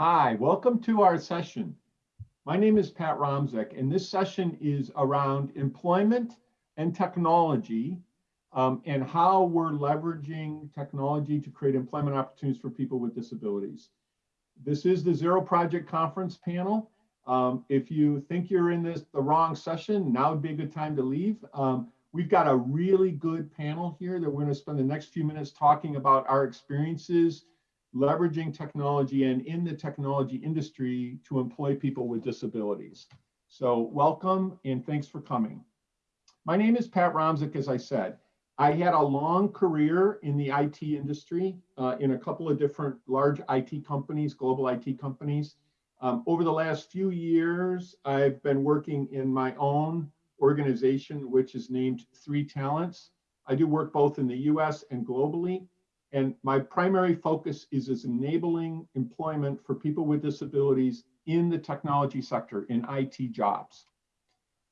Hi, welcome to our session. My name is Pat Romzek, and this session is around employment and technology um, and how we're leveraging technology to create employment opportunities for people with disabilities. This is the Zero Project Conference panel. Um, if you think you're in this the wrong session, now would be a good time to leave. Um, we've got a really good panel here that we're going to spend the next few minutes talking about our experiences leveraging technology and in the technology industry to employ people with disabilities. So welcome and thanks for coming. My name is Pat Romzek, as I said. I had a long career in the IT industry uh, in a couple of different large IT companies, global IT companies. Um, over the last few years, I've been working in my own organization, which is named Three Talents. I do work both in the US and globally. And my primary focus is, is enabling employment for people with disabilities in the technology sector, in IT jobs.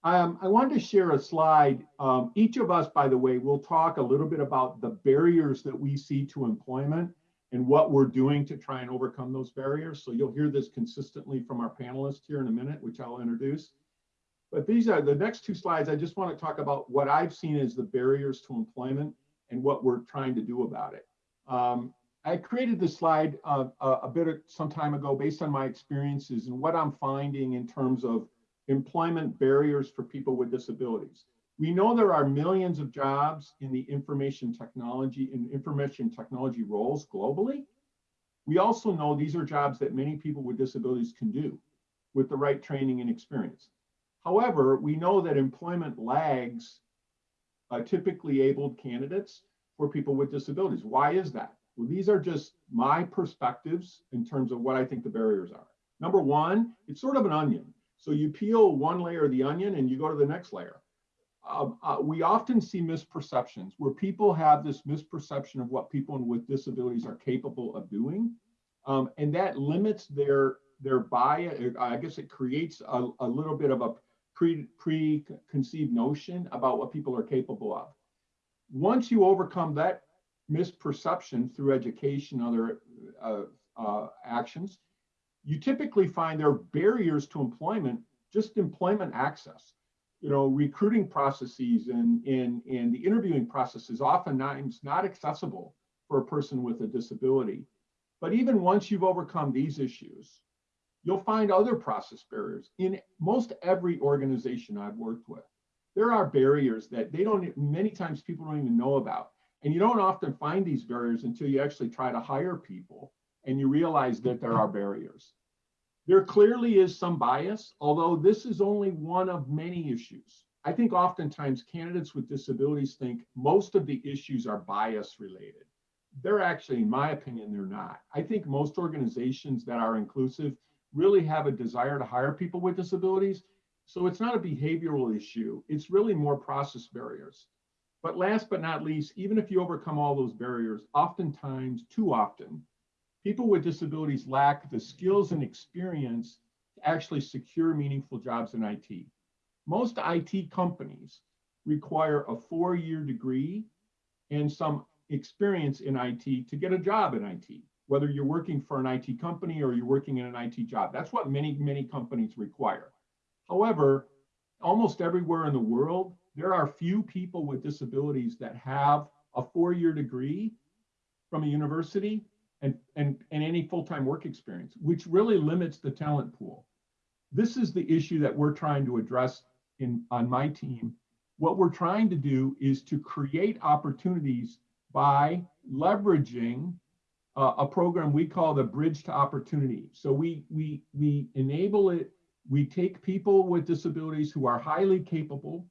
Um, I wanted to share a slide. Um, each of us, by the way, will talk a little bit about the barriers that we see to employment and what we're doing to try and overcome those barriers. So you'll hear this consistently from our panelists here in a minute, which I'll introduce. But these are the next two slides. I just want to talk about what I've seen as the barriers to employment and what we're trying to do about it. Um, I created this slide uh, a bit of some time ago based on my experiences and what I'm finding in terms of employment barriers for people with disabilities. We know there are millions of jobs in the information technology and information technology roles globally. We also know these are jobs that many people with disabilities can do with the right training and experience. However, we know that employment lags uh, typically abled candidates for people with disabilities. Why is that? Well, these are just my perspectives in terms of what I think the barriers are. Number one, it's sort of an onion. So you peel one layer of the onion and you go to the next layer. Uh, uh, we often see misperceptions where people have this misperception of what people with disabilities are capable of doing. Um, and that limits their their bias. I guess it creates a, a little bit of a pre, preconceived notion about what people are capable of once you overcome that misperception through education, other uh, uh, actions, you typically find there are barriers to employment, just employment access. You know, recruiting processes and, and, and the interviewing process is oftentimes not accessible for a person with a disability. But even once you've overcome these issues, you'll find other process barriers in most every organization I've worked with there are barriers that they don't, many times people don't even know about. And you don't often find these barriers until you actually try to hire people and you realize that there are barriers. There clearly is some bias, although this is only one of many issues. I think oftentimes candidates with disabilities think most of the issues are bias related. They're actually, in my opinion, they're not. I think most organizations that are inclusive really have a desire to hire people with disabilities so it's not a behavioral issue. It's really more process barriers. But last but not least, even if you overcome all those barriers, oftentimes, too often, people with disabilities lack the skills and experience to actually secure meaningful jobs in IT. Most IT companies require a four-year degree and some experience in IT to get a job in IT, whether you're working for an IT company or you're working in an IT job. That's what many, many companies require. However, almost everywhere in the world, there are few people with disabilities that have a four-year degree from a university and, and, and any full-time work experience, which really limits the talent pool. This is the issue that we're trying to address in on my team. What we're trying to do is to create opportunities by leveraging uh, a program we call the Bridge to Opportunity. So we, we, we enable it we take people with disabilities who are highly capable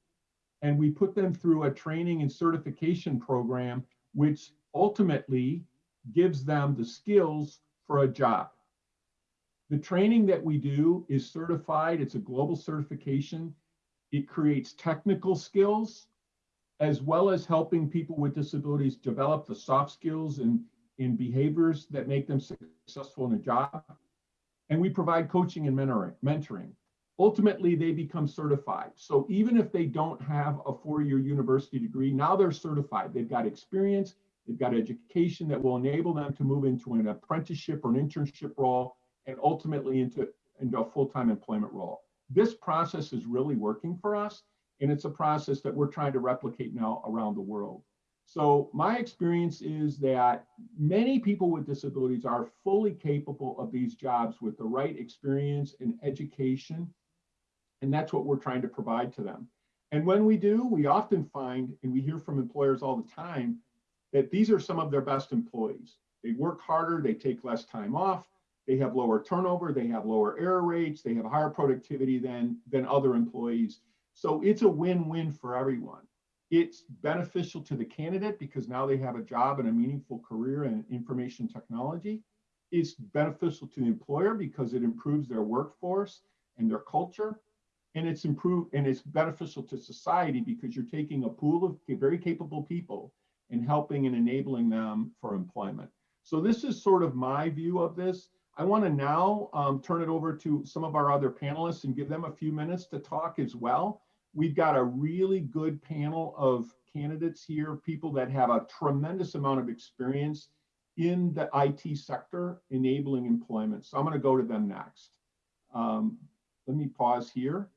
and we put them through a training and certification program, which ultimately gives them the skills for a job. The training that we do is certified, it's a global certification. It creates technical skills as well as helping people with disabilities develop the soft skills and, and behaviors that make them successful in a job and we provide coaching and mentoring. Ultimately, they become certified. So even if they don't have a four-year university degree, now they're certified. They've got experience, they've got education that will enable them to move into an apprenticeship or an internship role and ultimately into, into a full-time employment role. This process is really working for us, and it's a process that we're trying to replicate now around the world. So my experience is that many people with disabilities are fully capable of these jobs with the right experience and education. And that's what we're trying to provide to them. And when we do, we often find, and we hear from employers all the time, that these are some of their best employees. They work harder, they take less time off, they have lower turnover, they have lower error rates, they have higher productivity than, than other employees. So it's a win-win for everyone. It's beneficial to the candidate because now they have a job and a meaningful career in information technology. It's beneficial to the employer because it improves their workforce and their culture. And it's improved and it's beneficial to society because you're taking a pool of very capable people and helping and enabling them for employment. So this is sort of my view of this. I want to now um, turn it over to some of our other panelists and give them a few minutes to talk as well. We've got a really good panel of candidates here, people that have a tremendous amount of experience in the IT sector enabling employment. So I'm going to go to them next. Um, let me pause here.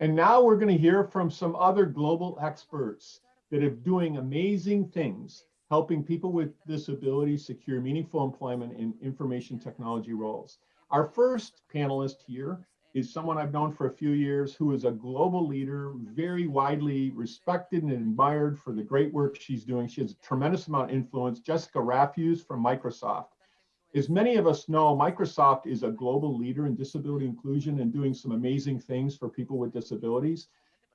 And now we're going to hear from some other global experts that are doing amazing things, helping people with disabilities secure meaningful employment in information technology roles. Our first panelist here is someone I've known for a few years who is a global leader, very widely respected and admired for the great work she's doing. She has a tremendous amount of influence. Jessica Rafuse from Microsoft. As many of us know, Microsoft is a global leader in disability inclusion and doing some amazing things for people with disabilities.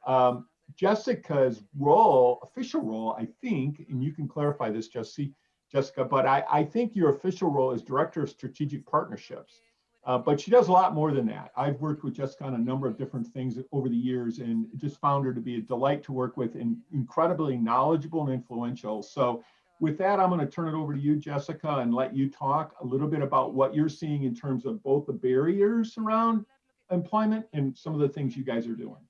Um, Jessica's role, official role, I think, and you can clarify this, Jesse, Jessica, but I, I think your official role is Director of Strategic Partnerships. Uh, but she does a lot more than that. I've worked with Jessica on a number of different things over the years and just found her to be a delight to work with and incredibly knowledgeable and influential. So with that, I'm going to turn it over to you, Jessica, and let you talk a little bit about what you're seeing in terms of both the barriers around employment and some of the things you guys are doing.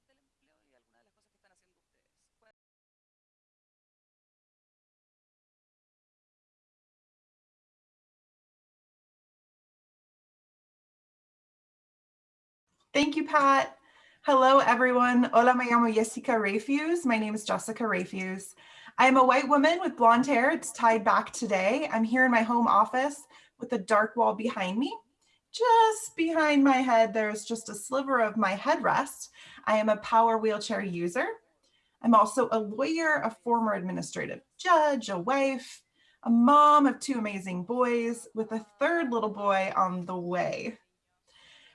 Thank you, Pat. Hello, everyone. Hola, me llamo Jessica Rafuse. My name is Jessica Rafuse. I am a white woman with blonde hair. It's tied back today. I'm here in my home office with a dark wall behind me. Just behind my head, there's just a sliver of my headrest. I am a power wheelchair user. I'm also a lawyer, a former administrative judge, a wife, a mom of two amazing boys with a third little boy on the way.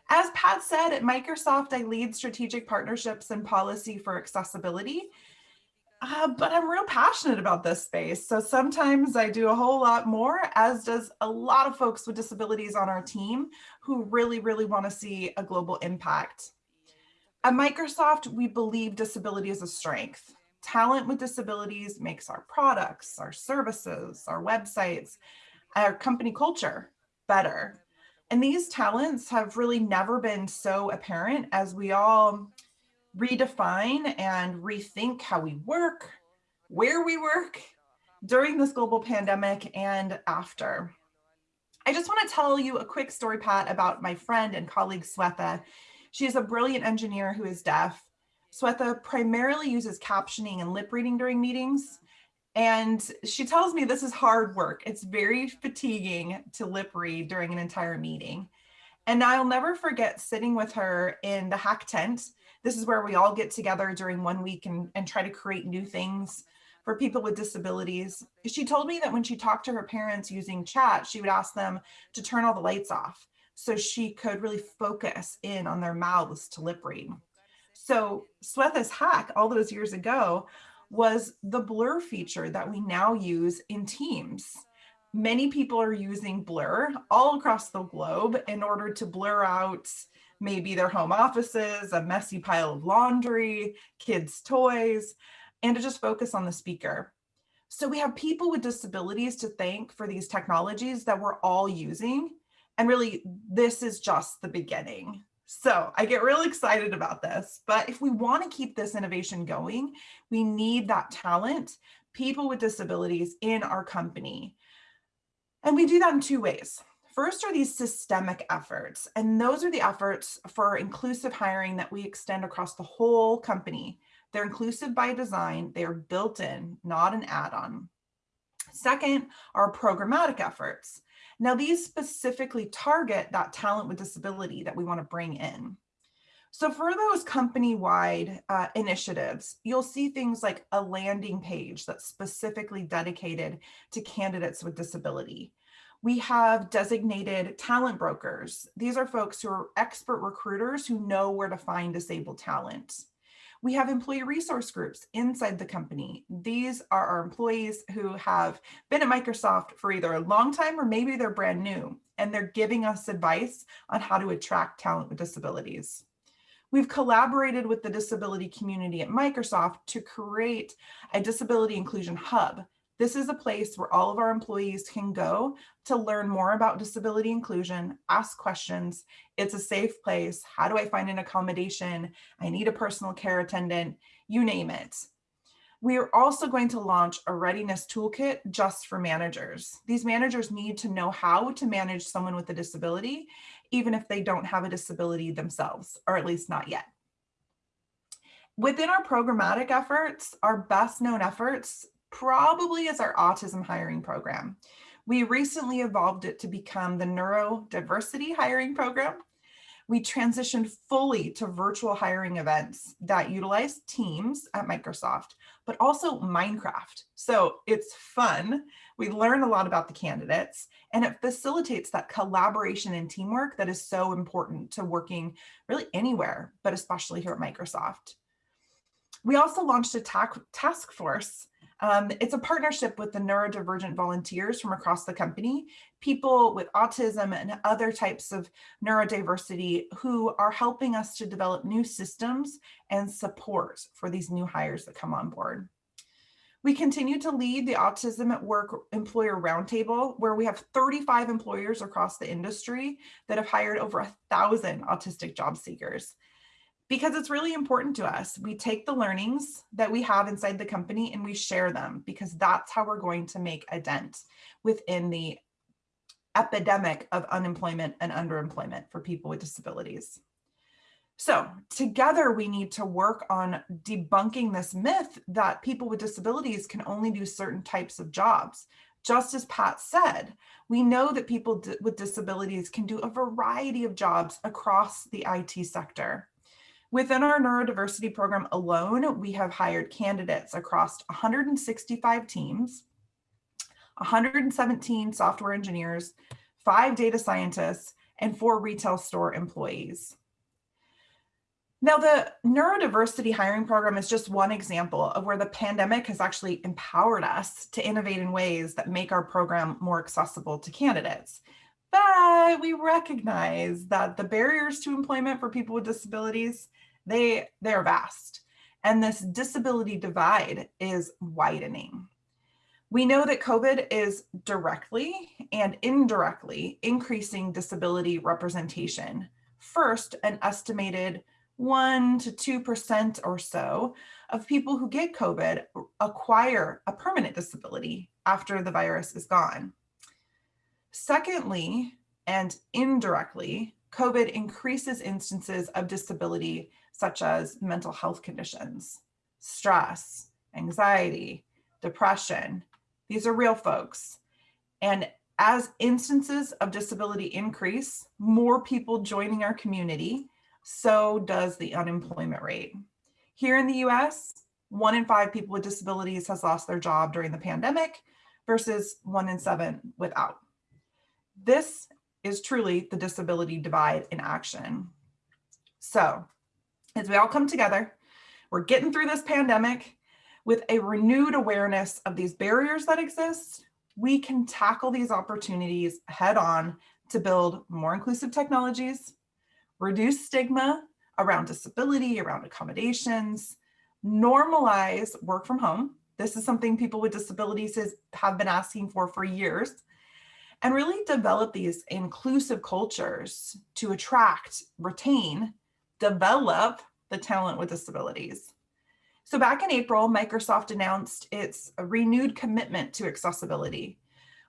As Pat said, at Microsoft, I lead strategic partnerships and policy for accessibility uh, but I'm real passionate about this space. So sometimes I do a whole lot more, as does a lot of folks with disabilities on our team who really, really want to see a global impact. At Microsoft, we believe disability is a strength. Talent with disabilities makes our products, our services, our websites, our company culture better. And these talents have really never been so apparent as we all redefine and rethink how we work, where we work during this global pandemic and after. I just want to tell you a quick story, Pat, about my friend and colleague Swetha. She is a brilliant engineer who is deaf. Swetha primarily uses captioning and lip reading during meetings. And she tells me this is hard work. It's very fatiguing to lip read during an entire meeting. And I'll never forget sitting with her in the hack tent this is where we all get together during one week and, and try to create new things for people with disabilities. She told me that when she talked to her parents using chat, she would ask them to turn all the lights off so she could really focus in on their mouths to lip read. So Swetha's hack all those years ago was the blur feature that we now use in Teams. Many people are using blur all across the globe in order to blur out maybe their home offices, a messy pile of laundry, kids' toys, and to just focus on the speaker. So we have people with disabilities to thank for these technologies that we're all using And really, this is just the beginning. So I get real excited about this, but if we want to keep this innovation going, we need that talent, people with disabilities in our company. And we do that in two ways. First are these systemic efforts, and those are the efforts for inclusive hiring that we extend across the whole company. They're inclusive by design, they are built in, not an add-on. Second are programmatic efforts. Now these specifically target that talent with disability that we wanna bring in. So for those company-wide uh, initiatives, you'll see things like a landing page that's specifically dedicated to candidates with disability. We have designated talent brokers. These are folks who are expert recruiters who know where to find disabled talent. We have employee resource groups inside the company. These are our employees who have been at Microsoft for either a long time or maybe they're brand new, and they're giving us advice on how to attract talent with disabilities. We've collaborated with the disability community at Microsoft to create a disability inclusion hub this is a place where all of our employees can go to learn more about disability inclusion, ask questions. It's a safe place. How do I find an accommodation? I need a personal care attendant, you name it. We are also going to launch a readiness toolkit just for managers. These managers need to know how to manage someone with a disability, even if they don't have a disability themselves, or at least not yet. Within our programmatic efforts, our best known efforts probably is our autism hiring program. We recently evolved it to become the neurodiversity hiring program. We transitioned fully to virtual hiring events that utilize Teams at Microsoft, but also Minecraft. So it's fun. We learn a lot about the candidates and it facilitates that collaboration and teamwork that is so important to working really anywhere, but especially here at Microsoft. We also launched a task force um, it's a partnership with the neurodivergent volunteers from across the company, people with autism and other types of neurodiversity who are helping us to develop new systems and support for these new hires that come on board. We continue to lead the Autism at Work Employer Roundtable, where we have 35 employers across the industry that have hired over a thousand autistic job seekers because it's really important to us. We take the learnings that we have inside the company and we share them because that's how we're going to make a dent within the epidemic of unemployment and underemployment for people with disabilities. So together we need to work on debunking this myth that people with disabilities can only do certain types of jobs. Just as Pat said, we know that people with disabilities can do a variety of jobs across the IT sector. Within our neurodiversity program alone, we have hired candidates across 165 teams, 117 software engineers, five data scientists, and four retail store employees. Now, the neurodiversity hiring program is just one example of where the pandemic has actually empowered us to innovate in ways that make our program more accessible to candidates. But we recognize that the barriers to employment for people with disabilities they, they're vast. And this disability divide is widening. We know that COVID is directly and indirectly increasing disability representation. First, an estimated 1 to 2% or so of people who get COVID acquire a permanent disability after the virus is gone. Secondly, and indirectly, COVID increases instances of disability such as mental health conditions, stress, anxiety, depression. These are real folks. And as instances of disability increase, more people joining our community, so does the unemployment rate. Here in the US, one in five people with disabilities has lost their job during the pandemic versus one in seven without. This is truly the disability divide in action. So as we all come together, we're getting through this pandemic with a renewed awareness of these barriers that exist, we can tackle these opportunities head on to build more inclusive technologies, reduce stigma around disability, around accommodations, normalize work from home. This is something people with disabilities have been asking for for years. and really develop these inclusive cultures to attract, retain, develop the talent with disabilities. So back in April, Microsoft announced its renewed commitment to accessibility,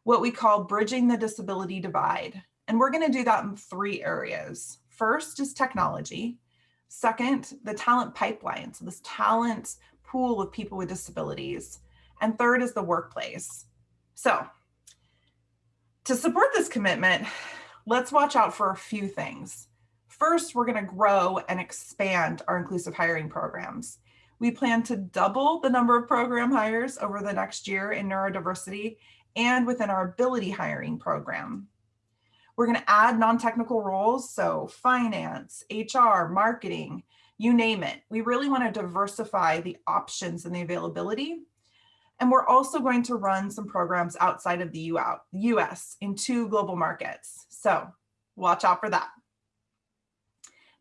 what we call bridging the disability divide. And we're gonna do that in three areas. First is technology. Second, the talent pipeline, so this talent pool of people with disabilities. And third is the workplace. So to support this commitment, let's watch out for a few things. First, we're gonna grow and expand our inclusive hiring programs. We plan to double the number of program hires over the next year in neurodiversity and within our ability hiring program. We're gonna add non-technical roles, so finance, HR, marketing, you name it. We really wanna diversify the options and the availability. And we're also going to run some programs outside of the US in two global markets. So watch out for that.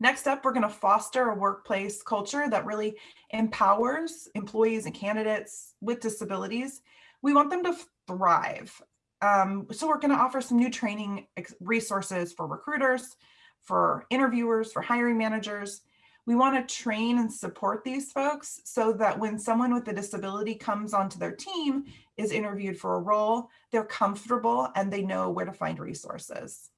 Next up, we're going to foster a workplace culture that really empowers employees and candidates with disabilities. We want them to thrive. Um, so we're going to offer some new training resources for recruiters, for interviewers, for hiring managers. We want to train and support these folks so that when someone with a disability comes onto their team, is interviewed for a role, they're comfortable and they know where to find resources.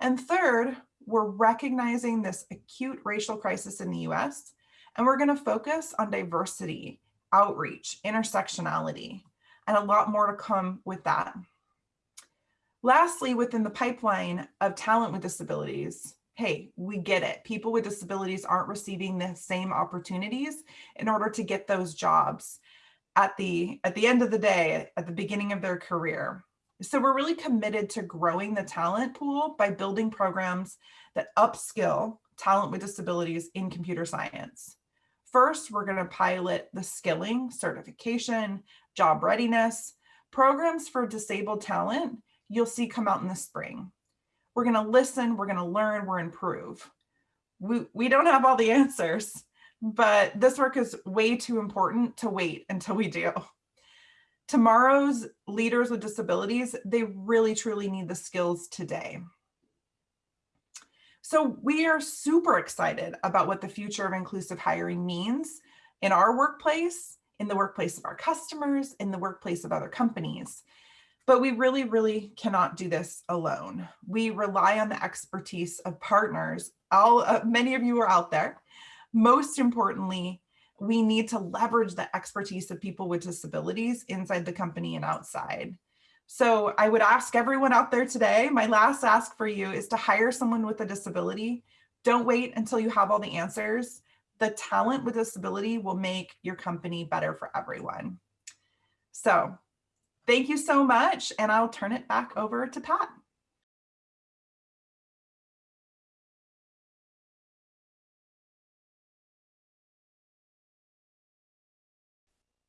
And third, we're recognizing this acute racial crisis in the US, and we're gonna focus on diversity, outreach, intersectionality, and a lot more to come with that. Lastly, within the pipeline of talent with disabilities, hey, we get it. People with disabilities aren't receiving the same opportunities in order to get those jobs at the, at the end of the day, at the beginning of their career. So we're really committed to growing the talent pool by building programs that upskill talent with disabilities in computer science. First, we're going to pilot the skilling, certification, job readiness, programs for disabled talent you'll see come out in the spring. We're going to listen, we're going to learn, we're improve. We, we don't have all the answers, but this work is way too important to wait until we do tomorrow's leaders with disabilities, they really truly need the skills today. So we are super excited about what the future of inclusive hiring means in our workplace, in the workplace of our customers, in the workplace of other companies. But we really, really cannot do this alone. We rely on the expertise of partners. All, uh, many of you are out there. Most importantly, we need to leverage the expertise of people with disabilities inside the company and outside. So I would ask everyone out there today, my last ask for you is to hire someone with a disability. Don't wait until you have all the answers. The talent with disability will make your company better for everyone. So thank you so much. And I'll turn it back over to Pat.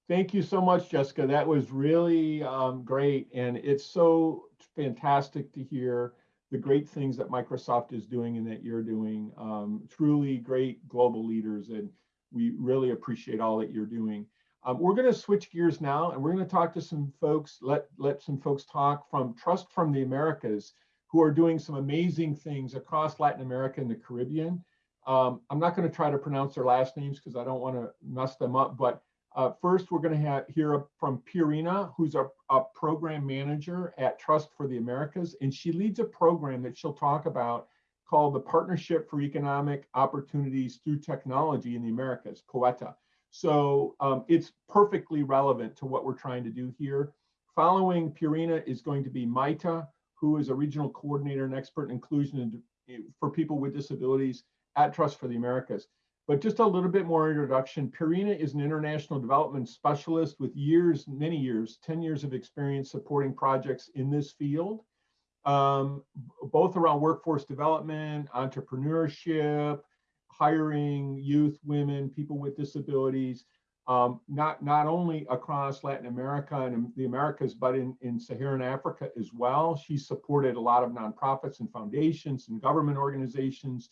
Thank you so much, Jessica. That was really um, great. And it's so fantastic to hear the great things that Microsoft is doing and that you're doing. Um, truly great global leaders. And we really appreciate all that you're doing. Um, we're going to switch gears now and we're going to talk to some folks, let, let some folks talk from Trust from the Americas who are doing some amazing things across Latin America and the Caribbean. Um, I'm not going to try to pronounce their last names because I don't want to mess them up, but uh, first, we're going to hear from Pierina, who's a, a, program manager at Trust for the Americas, and she leads a program that she'll talk about called the Partnership for Economic Opportunities Through Technology in the Americas, POETA. So um, it's perfectly relevant to what we're trying to do here. Following Pierina is going to be Maite, who is a regional coordinator and expert in inclusion for people with disabilities at Trust for the Americas. But just a little bit more introduction. Pierina is an international development specialist with years, many years, 10 years of experience supporting projects in this field, um, both around workforce development, entrepreneurship, hiring youth, women, people with disabilities, um, not, not only across Latin America and the Americas, but in, in Saharan Africa as well. She's supported a lot of nonprofits and foundations and government organizations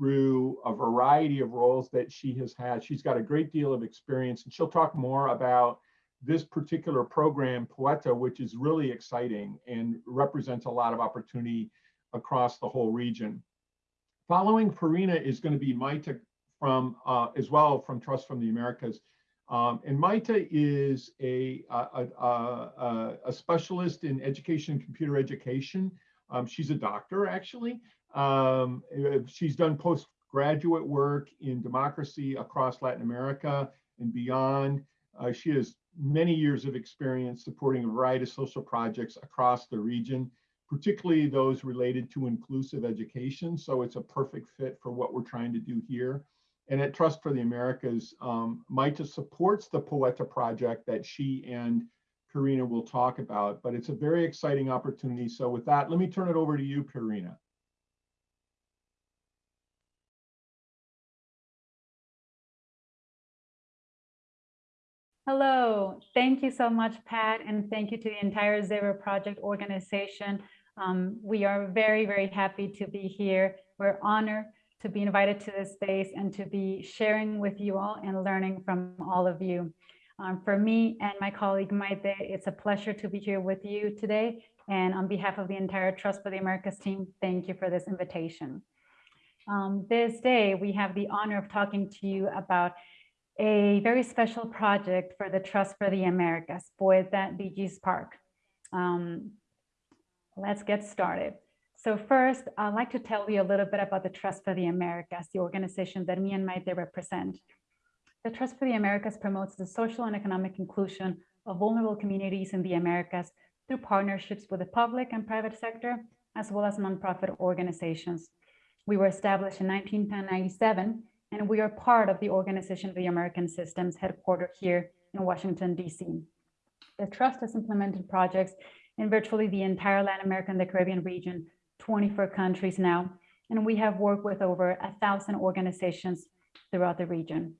through a variety of roles that she has had. She's got a great deal of experience and she'll talk more about this particular program, Poeta, which is really exciting and represents a lot of opportunity across the whole region. Following Farina is going to be Maite from, uh, as well from Trust from the Americas. Um, and Maite is a, a, a, a, specialist in education, and computer education. Um, she's a doctor, actually. Um, she's done postgraduate work in democracy across Latin America and beyond. Uh, she has many years of experience supporting a variety of social projects across the region, particularly those related to inclusive education. So it's a perfect fit for what we're trying to do here. And at Trust for the Americas, um, Maite supports the Poeta project that she and Karina will talk about, but it's a very exciting opportunity. So with that, let me turn it over to you, Karina. Hello, thank you so much, Pat, and thank you to the entire Zero Project organization. Um, we are very, very happy to be here. We're honored to be invited to this space and to be sharing with you all and learning from all of you. Um, for me and my colleague Maite, it's a pleasure to be here with you today. And on behalf of the entire Trust for the Americas team, thank you for this invitation. Um, this day, we have the honor of talking to you about a very special project for the Trust for the Americas, Poeta DigiSpark. Um, let's get started. So first, I'd like to tell you a little bit about the Trust for the Americas, the organization that me and my Maite represent. The Trust for the Americas promotes the social and economic inclusion of vulnerable communities in the Americas through partnerships with the public and private sector, as well as nonprofit organizations. We were established in 1997 and we are part of the Organization of the American States headquartered here in Washington, DC. The Trust has implemented projects in virtually the entire Latin America and the Caribbean region, 24 countries now, and we have worked with over a thousand organizations throughout the region.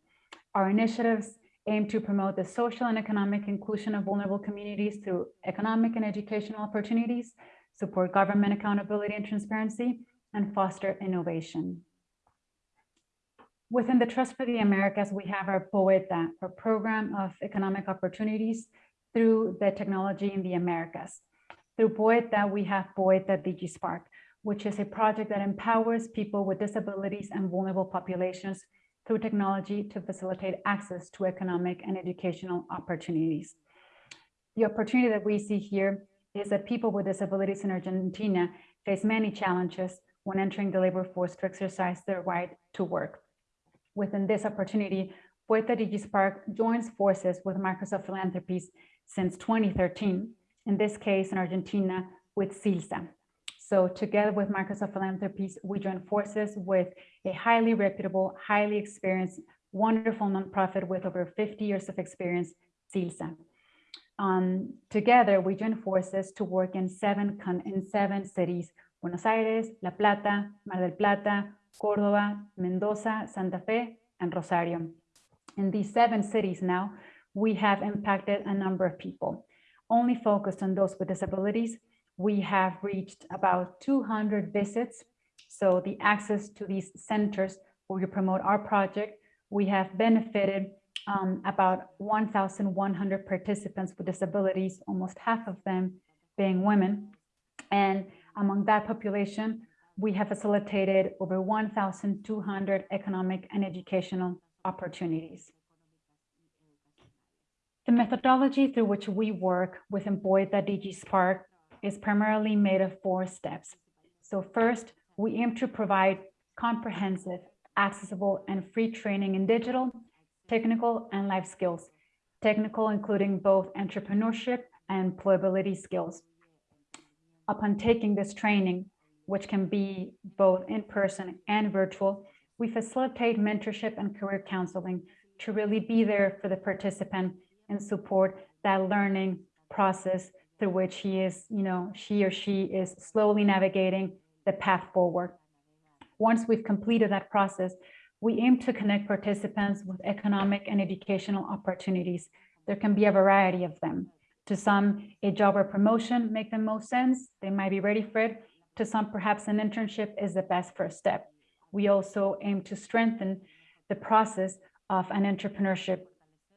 Our initiatives aim to promote the social and economic inclusion of vulnerable communities through economic and educational opportunities, support government accountability and transparency, and foster innovation. Within the Trust for the Americas, we have our POETA, uh, our Program of Economic Opportunities through the Technology in the Americas. Through POETA, uh, we have POETA uh, DigiSpark, which is a project that empowers people with disabilities and vulnerable populations through technology to facilitate access to economic and educational opportunities. The opportunity that we see here is that people with disabilities in Argentina face many challenges when entering the labor force to exercise their right to work within this opportunity, Poeta DigiSpark joins forces with Microsoft Philanthropies since 2013, in this case in Argentina with CILSA. So together with Microsoft Philanthropies, we join forces with a highly reputable, highly experienced, wonderful nonprofit with over 50 years of experience, CILSA. Um, together, we join forces to work in seven, in seven cities, Buenos Aires, La Plata, Mar del Plata, Córdoba, Mendoza, Santa Fe, and Rosario. In these seven cities now, we have impacted a number of people. Only focused on those with disabilities, we have reached about 200 visits. So the access to these centers where we promote our project, we have benefited um, about 1,100 participants with disabilities, almost half of them being women. And among that population, we have facilitated over 1,200 economic and educational opportunities. The methodology through which we work with Poeta DigiSpark is primarily made of four steps. So first, we aim to provide comprehensive, accessible, and free training in digital, technical, and life skills. Technical including both entrepreneurship and employability skills. Upon taking this training, which can be both in person and virtual, we facilitate mentorship and career counseling to really be there for the participant and support that learning process through which he is, you know, she or she is slowly navigating the path forward. Once we've completed that process, we aim to connect participants with economic and educational opportunities. There can be a variety of them. To some, a job or promotion make the most sense. They might be ready for it. To some, perhaps an internship is the best first step. We also aim to strengthen the process of an entrepreneurship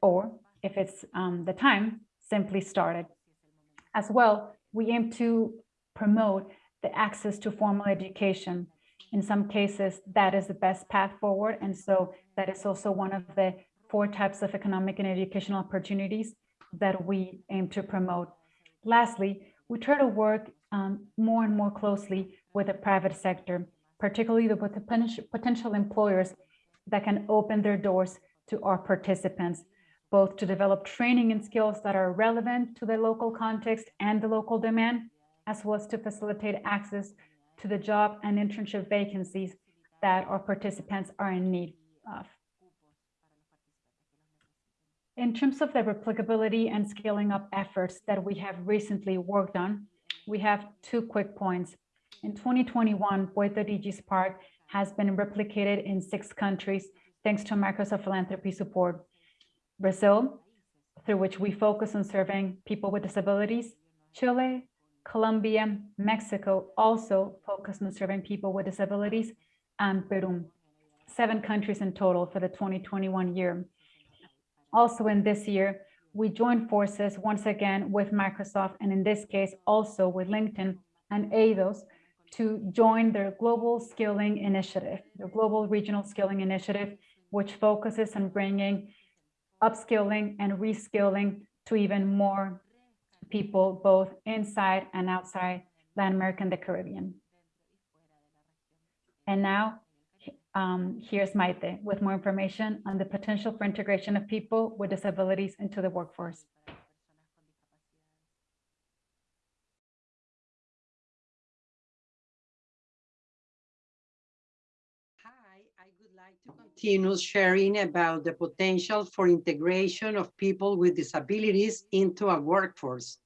or if it's um, the time, simply started. As well, we aim to promote the access to formal education. In some cases, that is the best path forward. And so that is also one of the four types of economic and educational opportunities that we aim to promote. Lastly, we try to work um, more and more closely with the private sector, particularly with the potential employers that can open their doors to our participants, both to develop training and skills that are relevant to the local context and the local demand, as well as to facilitate access to the job and internship vacancies that our participants are in need of. In terms of the replicability and scaling up efforts that we have recently worked on, we have two quick points. In 2021, Poeta DigiSpark has been replicated in six countries thanks to Microsoft Philanthropy support. Brazil, through which we focus on serving people with disabilities, Chile, Colombia, Mexico also focus on serving people with disabilities, and Peru. Seven countries in total for the 2021 year. Also in this year, we joined forces once again with Microsoft, and in this case, also with LinkedIn and ADOS to join their Global Skilling Initiative, the Global Regional Skilling Initiative, which focuses on bringing upskilling and reskilling to even more people, both inside and outside Latin America and the Caribbean. And now, um, here's Maite with more information on the potential for integration of people with disabilities into the workforce. Hi, I would like to continue sharing about the potential for integration of people with disabilities into a workforce.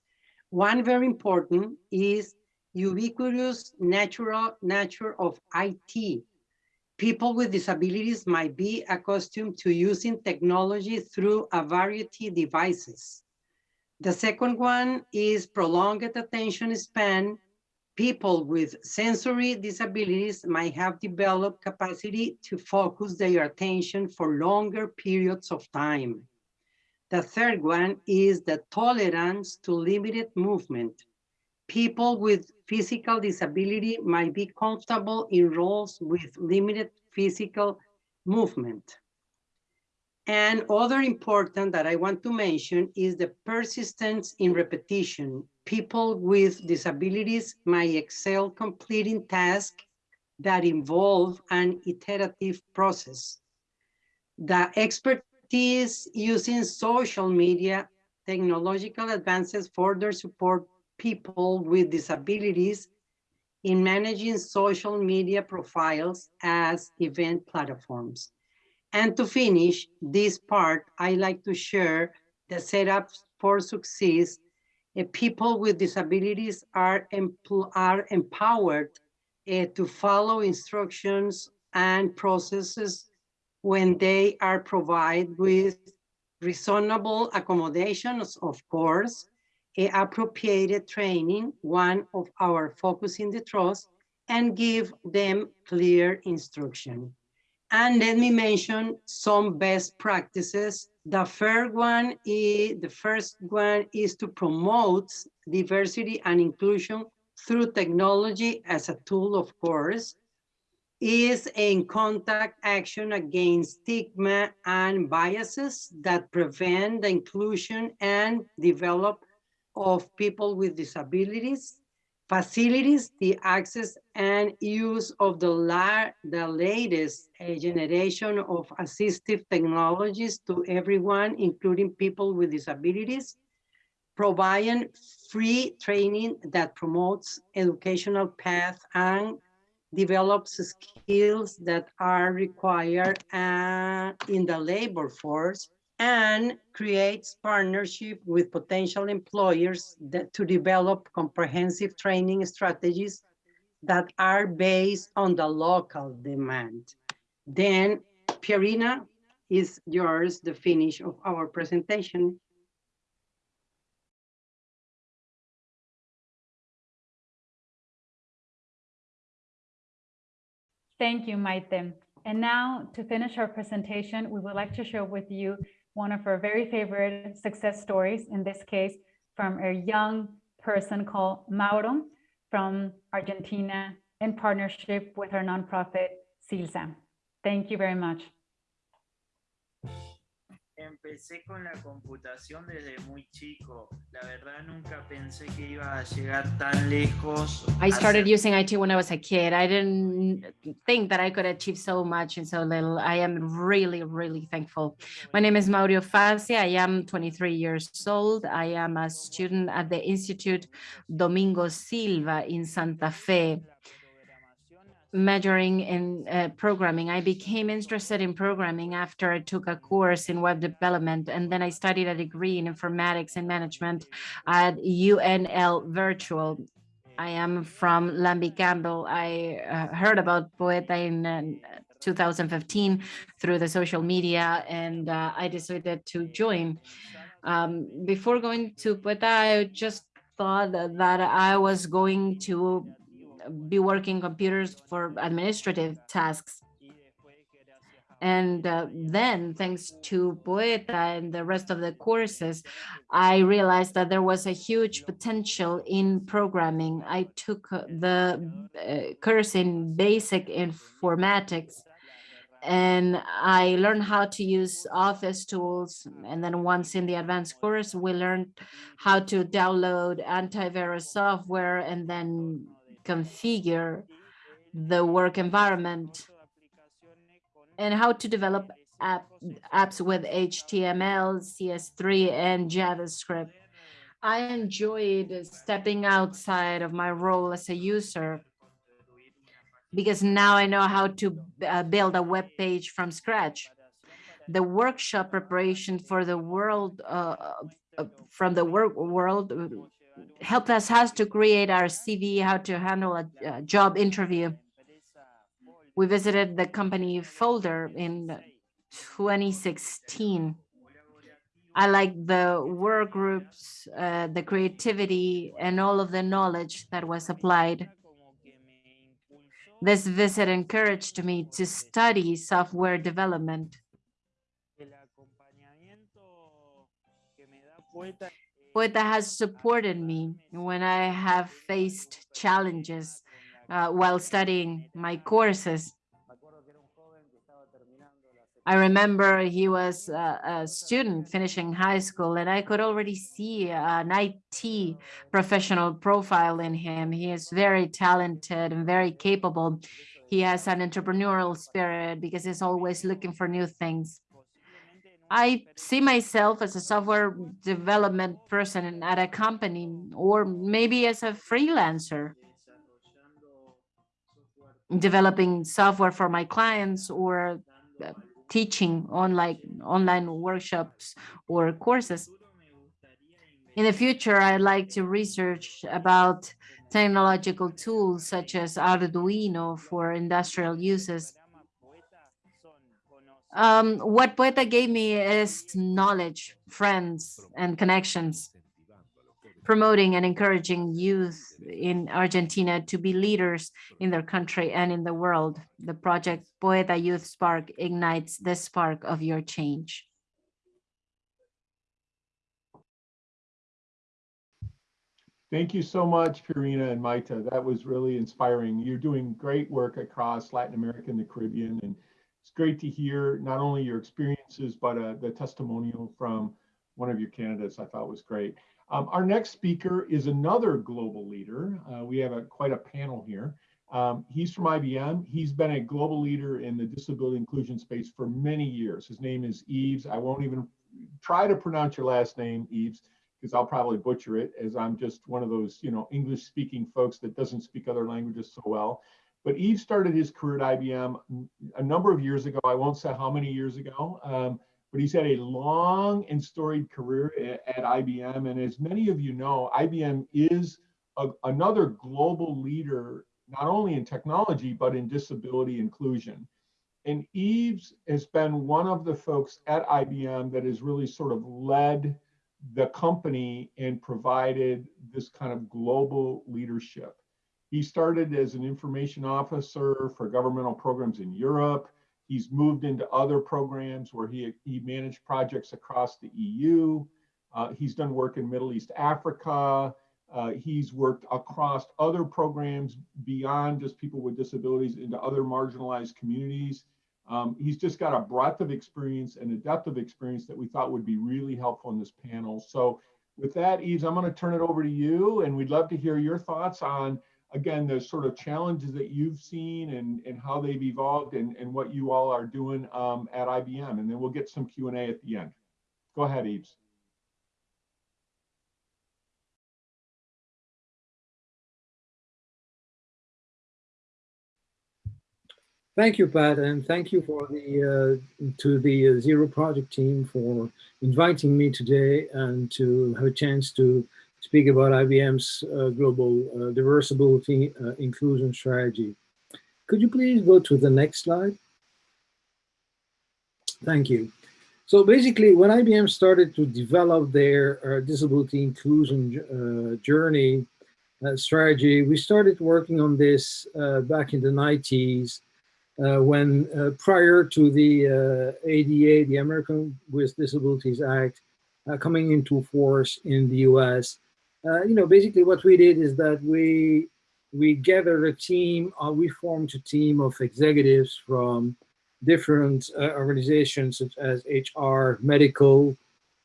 One very important is ubiquitous natural nature of IT. People with disabilities might be accustomed to using technology through a variety of devices. The second one is prolonged attention span people with sensory disabilities might have developed capacity to focus their attention for longer periods of time. The third one is the tolerance to limited movement. People with physical disability might be comfortable in roles with limited physical movement. And other important that I want to mention is the persistence in repetition. People with disabilities might excel completing tasks that involve an iterative process. The expertise using social media technological advances further support people with disabilities in managing social media profiles as event platforms. And to finish this part, I like to share the setup for success. Uh, people with disabilities are, are empowered uh, to follow instructions and processes when they are provided with reasonable accommodations, of course, appropriated training, one of our focus in the trust, and give them clear instruction. And let me mention some best practices. The first one is the first one is to promote diversity and inclusion through technology as a tool, of course, is in contact action against stigma and biases that prevent the inclusion and develop of people with disabilities facilities the access and use of the, la the latest uh, generation of assistive technologies to everyone, including people with disabilities, providing free training that promotes educational path and develops skills that are required uh, in the labor force and creates partnership with potential employers that, to develop comprehensive training strategies that are based on the local demand. Then Pierina is yours, the finish of our presentation. Thank you, Maite. And now to finish our presentation, we would like to share with you one of our very favorite success stories, in this case, from a young person called Mauro from Argentina in partnership with our nonprofit CILSA. Thank you very much. Empecé con la computación desde muy chico. La verdad nunca pensé que iba a llegar tan lejos. I started using IT when I was a kid. I didn't think that I could achieve so much in so little. I am really, really thankful. My name is Mauro Fassi. I am 23 years old. I am a student at the Institute Domingo Silva in Santa Fe, majoring in uh, programming. I became interested in programming after I took a course in web development, and then I studied a degree in informatics and management at UNL Virtual. I am from Lambie Campbell. I uh, heard about Poeta in uh, 2015 through the social media, and uh, I decided to join. Um, before going to Poeta, I just thought that I was going to be working computers for administrative tasks. And uh, then, thanks to Poeta and the rest of the courses, I realized that there was a huge potential in programming. I took uh, the uh, course in basic informatics and I learned how to use office tools. And then once in the advanced course, we learned how to download antivirus software and then configure the work environment and how to develop app, apps with HTML, CS3, and JavaScript. I enjoyed stepping outside of my role as a user because now I know how to uh, build a web page from scratch. The workshop preparation for the world, uh, uh, from the work world, helped us how to create our CV, how to handle a, a job interview. We visited the company folder in 2016. I like the work groups, uh, the creativity, and all of the knowledge that was applied. This visit encouraged me to study software development. Poeta has supported me when I have faced challenges uh, while studying my courses. I remember he was a, a student finishing high school and I could already see an IT professional profile in him. He is very talented and very capable. He has an entrepreneurial spirit because he's always looking for new things. I see myself as a software development person at a company or maybe as a freelancer developing software for my clients or uh, teaching online online workshops or courses. In the future, I'd like to research about technological tools such as Arduino for industrial uses. Um, what Poeta gave me is knowledge, friends, and connections, promoting and encouraging youth in Argentina to be leaders in their country and in the world. The project Poeta Youth Spark ignites the spark of your change. Thank you so much, Pierina and Maite. That was really inspiring. You're doing great work across Latin America and the Caribbean, and it's great to hear not only your experiences, but uh, the testimonial from one of your candidates I thought was great. Um, our next speaker is another global leader. Uh, we have a, quite a panel here. Um, he's from IBM. He's been a global leader in the disability inclusion space for many years. His name is Yves. I won't even try to pronounce your last name, Yves, because I'll probably butcher it as I'm just one of those, you know, English speaking folks that doesn't speak other languages so well. But Yves started his career at IBM a number of years ago. I won't say how many years ago, um, but he's had a long and storied career at, IBM. And as many of you know, IBM is a, another global leader, not only in technology, but in disability inclusion. And Yves has been one of the folks at IBM that has really sort of led the company and provided this kind of global leadership. He started as an information officer for governmental programs in Europe. He's moved into other programs where he, he managed projects across the EU. Uh, he's done work in Middle East Africa. Uh, he's worked across other programs beyond just people with disabilities into other marginalized communities. Um, he's just got a breadth of experience and a depth of experience that we thought would be really helpful in this panel. So with that, Yves, I'm going to turn it over to you, and we'd love to hear your thoughts on, again, the sort of challenges that you've seen and, and how they've evolved and, and what you all are doing um, at IBM. And then we'll get some Q&A at the end. Go ahead, Yves. Thank you, Pat, and thank you for the uh, to the uh, Zero Project team for inviting me today and to have a chance to speak about IBM's uh, global uh, diversity uh, inclusion strategy. Could you please go to the next slide? Thank you. So basically, when IBM started to develop their uh, disability inclusion journey strategy, we started working on this back in the 90s uh, when uh, prior to the uh, ADA, the American with Disabilities Act, uh, coming into force in the US, uh, you know, basically what we did is that we we gathered a team, uh, we formed a team of executives from different organizations such as HR, medical,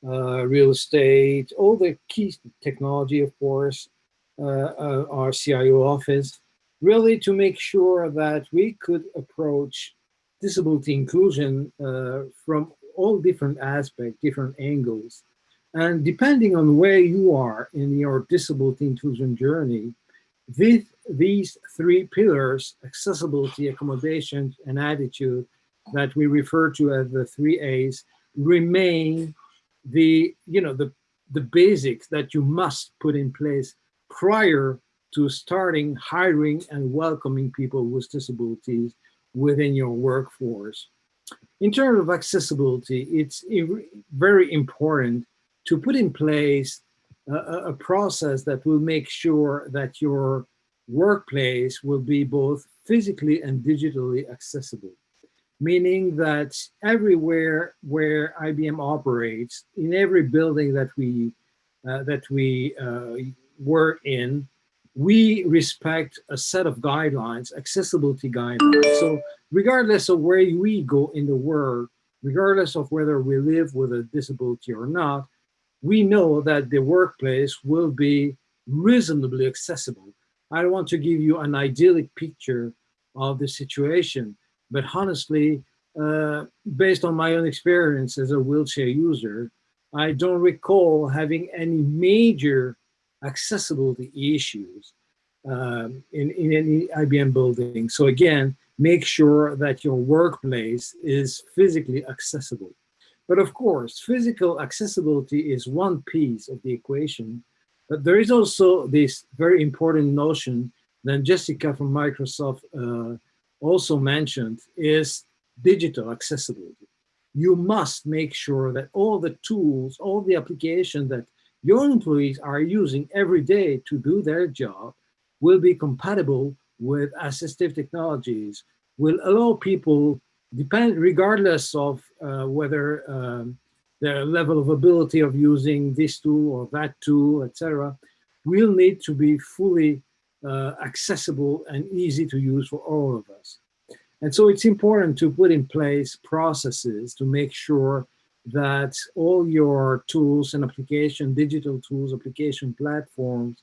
real estate, all the key technology, of course, our CIO office, really to make sure that we could approach disability inclusion uh, from all different aspects, different angles. And depending on where you are in your disability inclusion journey, with these three pillars, accessibility, accommodation, and attitude, that we refer to as the three A's, remain the, you know, the, the basics that you must put in place prior to starting hiring and welcoming people with disabilities within your workforce. In terms of accessibility, it's very important to put in place a, a, process that will make sure that your workplace will be both physically and digitally accessible. Meaning that everywhere where IBM operates, in every building that we uh, that we uh, work in, we respect a set of guidelines, accessibility guidelines. So regardless of where we go in the world, regardless of whether we live with a disability or not, we know that the workplace will be reasonably accessible. I don't want to give you an idyllic picture of the situation, but honestly, uh, based on my own experience as a wheelchair user, I don't recall having any major accessibility issues um, in, in any IBM building. So again, make sure that your workplace is physically accessible. But of course, physical accessibility is one piece of the equation, but there is also this very important notion that Jessica from Microsoft uh, also mentioned is digital accessibility. You must make sure that all the tools, all the applications that your employees are using every day to do their job will be compatible with assistive technologies, will allow people, depend regardless of whether um, their level of ability of using this tool or that tool, etc., will need to be fully uh, accessible and easy to use for all of us. And so it's important to put in place processes to make sure that all your tools and application, digital tools, application platforms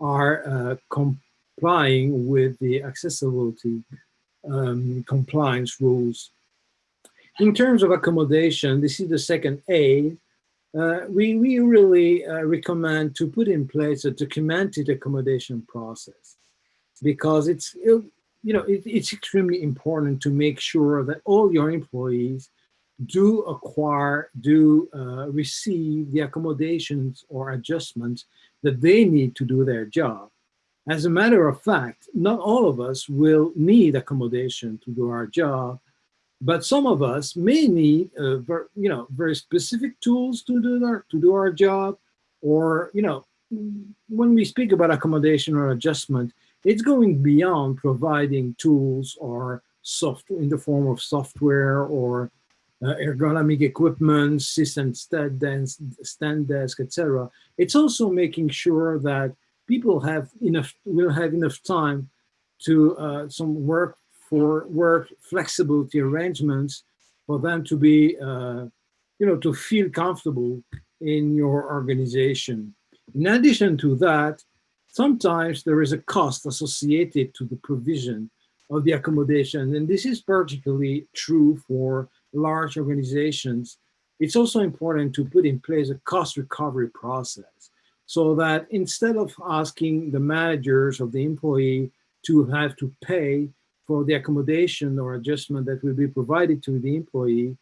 are uh, complying with the accessibility um, compliance rules. In terms of accommodation, this is the second A. Uh, we, we really uh, recommend to put in place a documented accommodation process because it's, you know, it, it's extremely important to make sure that all your employees do acquire, do uh, receive the accommodations or adjustments that they need to do their job. As a matter of fact, not all of us will need accommodation to do our job, but some of us may need, uh, ver, you know, very specific tools to do our to do our job, or you know, when we speak about accommodation or adjustment, it's going beyond providing tools or soft in the form of software or uh, ergonomic equipment, system stand desk, stand desk, etc. It's also making sure that people have enough will have enough time to uh, some work for work flexibility arrangements for them to be, uh, you know, to feel comfortable in your organization. In addition to that, sometimes there is a cost associated to the provision of the accommodation. And this is particularly true for large organizations. It's also important to put in place a cost recovery process so that instead of asking the managers of the employee to have to pay for the accommodation or adjustment that will be provided to the employee,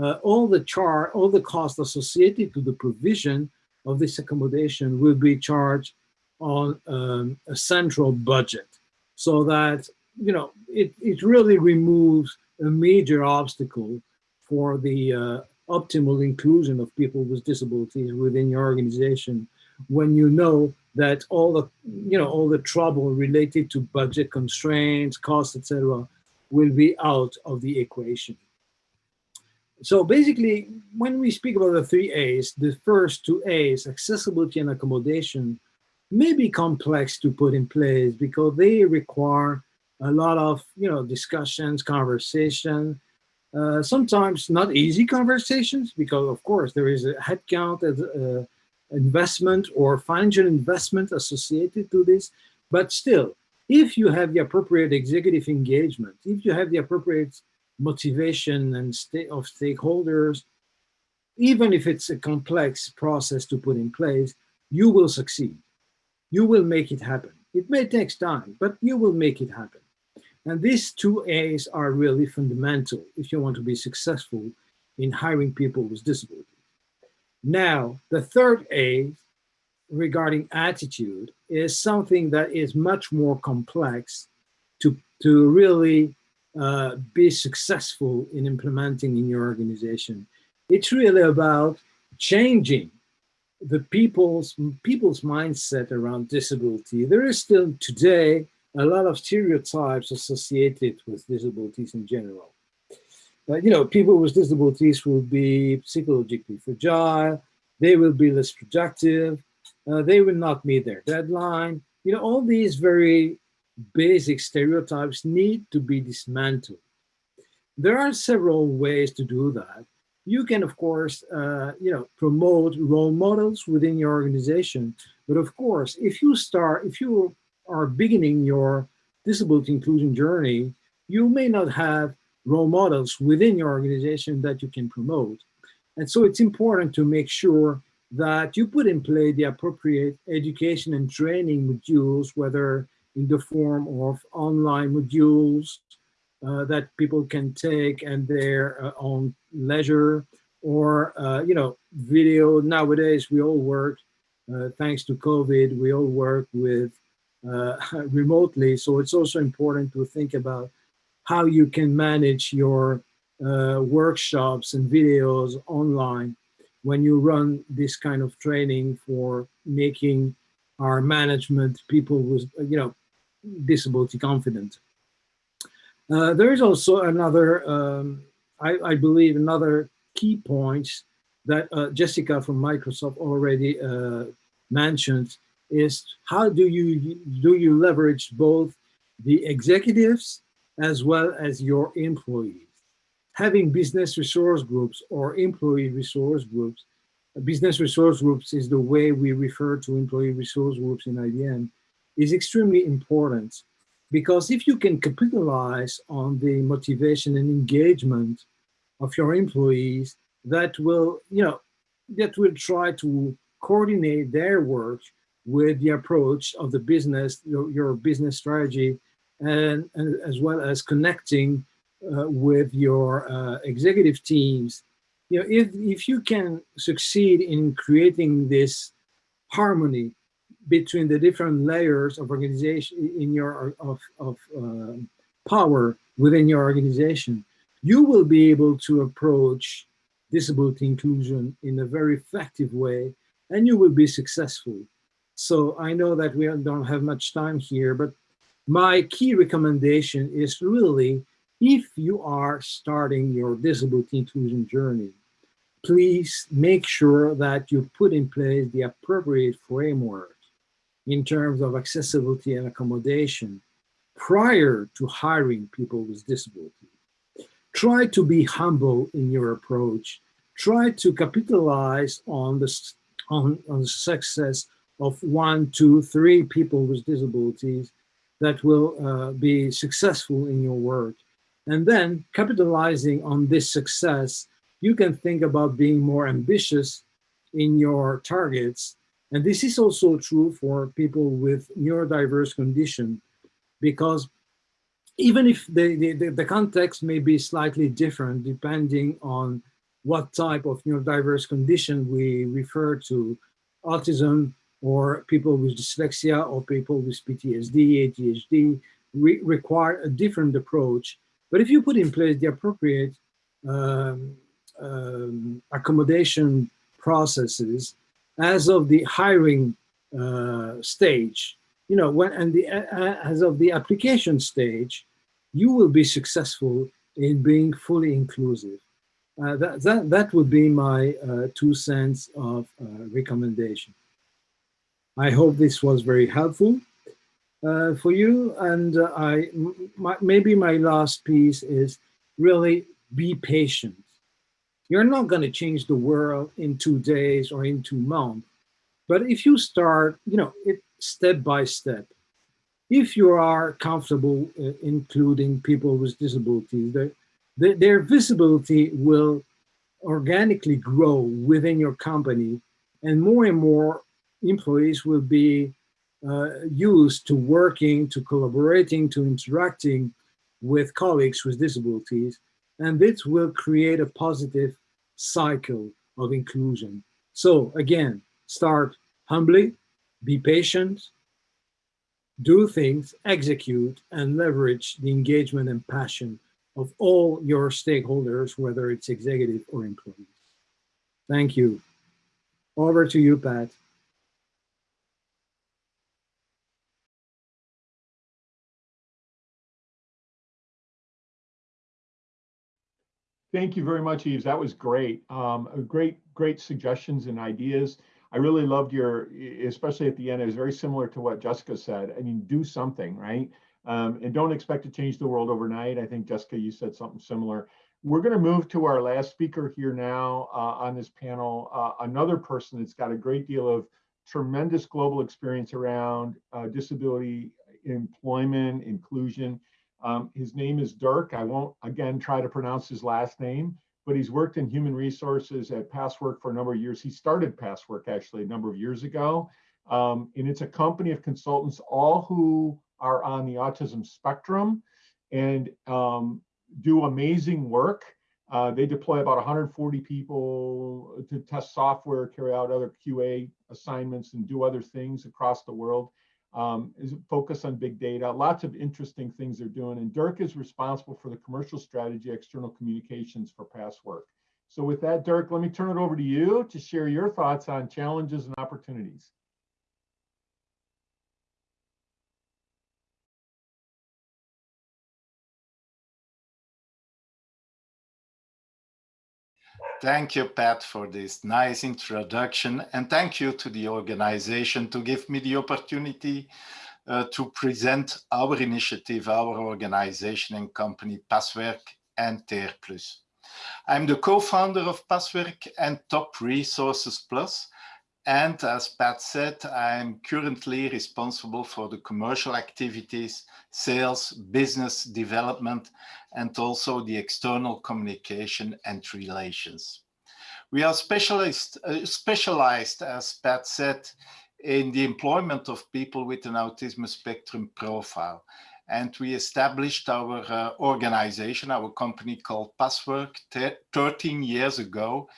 uh, all the char, all the costs associated to the provision of this accommodation will be charged on um, a central budget. So that, you know, it, it really removes a major obstacle for the uh, optimal inclusion of people with disabilities within your organization when you know that all the, you know, all the trouble related to budget constraints, costs, etc., will be out of the equation. So basically, when we speak about the three A's, the first two A's, accessibility and accommodation, may be complex to put in place because they require a lot of you know discussions, conversation, uh, sometimes not easy conversations because of course there is a headcount as uh, investment or financial investment associated to this, but still, if you have the appropriate executive engagement, if you have the appropriate motivation and state of stakeholders, even if it's a complex process to put in place, you will succeed. You will make it happen. It may take time, but you will make it happen. And these two A's are really fundamental if you want to be successful in hiring people with disabilities. Now, the third A regarding attitude is something that is much more complex to, to really uh, be successful in implementing in your organization. It's really about changing the people's people's mindset around disability. There is still today a lot of stereotypes associated with disabilities in general. But you know, people with disabilities will be psychologically fragile, they will be less productive, uh, they will not meet their deadline. You know, all these very basic stereotypes need to be dismantled. There are several ways to do that. You can, of course, uh, you know, promote role models within your organization. But of course, if you start, if you are beginning your disability inclusion journey, you may not have role models within your organization that you can promote. And so it's important to make sure that you put in place the appropriate education and training modules, whether in the form of online modules uh, that people can take and their uh, own leisure or, uh, you know, video. Nowadays, we all work, uh, thanks to COVID, we all work with uh, remotely. So it's also important to think about how you can manage your uh, workshops and videos online when you run this kind of training for making our management people with, you know, disability confident. Uh, there is also another, um, I, I, believe, another key point that uh, Jessica from Microsoft already uh, mentioned is how do you do you leverage both the executives as well as your employees? Having business resource groups or employee resource groups, uh, business resource groups is the way we refer to employee resource groups in IBM, is extremely important because if you can capitalize on the motivation and engagement of your employees, that will, you know, that will try to coordinate their work with the approach of the business, your, your business strategy, and, and, as well as connecting uh, with your uh, executive teams. You know, if, if you can succeed in creating this harmony between the different layers of organization in your of, of uh, power within your organization, you will be able to approach disability inclusion in a very effective way and you will be successful. So I know that we don't have much time here, but my key recommendation is really, if you are starting your disability inclusion journey, please make sure that you put in place the appropriate framework in terms of accessibility and accommodation prior to hiring people with disability. Try to be humble in your approach. Try to capitalize on the, on, on the success of one, two, three people with disabilities that will uh, be successful in your work. And then capitalizing on this success, you can think about being more ambitious in your targets. And this is also true for people with neurodiverse condition, because even if the, the, the context may be slightly different depending on what type of neurodiverse condition we refer to, autism or people with dyslexia or people with PTSD, ADHD, re require a different approach. But if you put in place the appropriate um, um, accommodation processes as of the hiring uh, stage, you know, when and the uh, as of the application stage, you will be successful in being fully inclusive. Uh, that, that, that would be my uh, two cents of uh, recommendation. I hope this was very helpful uh, for you. And uh, I, my, maybe my last piece is really be patient. You're not going to change the world in two days or in two months. But if you start, you know, it, step by step, if you are comfortable uh, including people with disabilities, the, the, their visibility will organically grow within your company and more and more employees will be uh, used to working, to collaborating, to interacting with colleagues with disabilities. And this will create a positive cycle of inclusion. So again, start humbly, be patient, do things, execute, and leverage the engagement and passion of all your stakeholders, whether it's executive or employees. Thank you. Over to you, Pat. Thank you very much, Yves. That was great. Um, great, great suggestions and ideas. I really loved your, especially at the end, it was very similar to what Jessica said. I mean, do something, right? Um, and don't expect to change the world overnight. I think, Jessica, you said something similar. We're going to move to our last speaker here now uh, on this panel, uh, another person that's got a great deal of tremendous global experience around uh, disability employment, inclusion. Um, his name is Dirk. I won't, again, try to pronounce his last name, but he's worked in human resources at Passwerk for a number of years. He started Passwerk actually a number of years ago. Um, and it's a company of consultants, all who are on the autism spectrum and um, do amazing work. Uh, they deploy about 140 people to test software, carry out other QA assignments, and do other things across the world um, is focus on big data, lots of interesting things they're doing. And Dirk is responsible for the commercial strategy, external communications for Passwerk. So with that, Dirk, let me turn it over to you to share your thoughts on challenges and opportunities. Thank you, Pat, for this nice introduction. And thank you to the organization to give me the opportunity uh, to present our initiative, our organization and company, Passwerk and TER+. I'm the co-founder of Passwerk and Top Resources Plus, and as Pat said, I'm currently responsible for the commercial activities, sales, business development, and also the external communication and relations. We are specialized, uh, specialized, as Pat said, in the employment of people with an autism spectrum profile. And we established our uh, organization, our company called Passwerk 13 years ago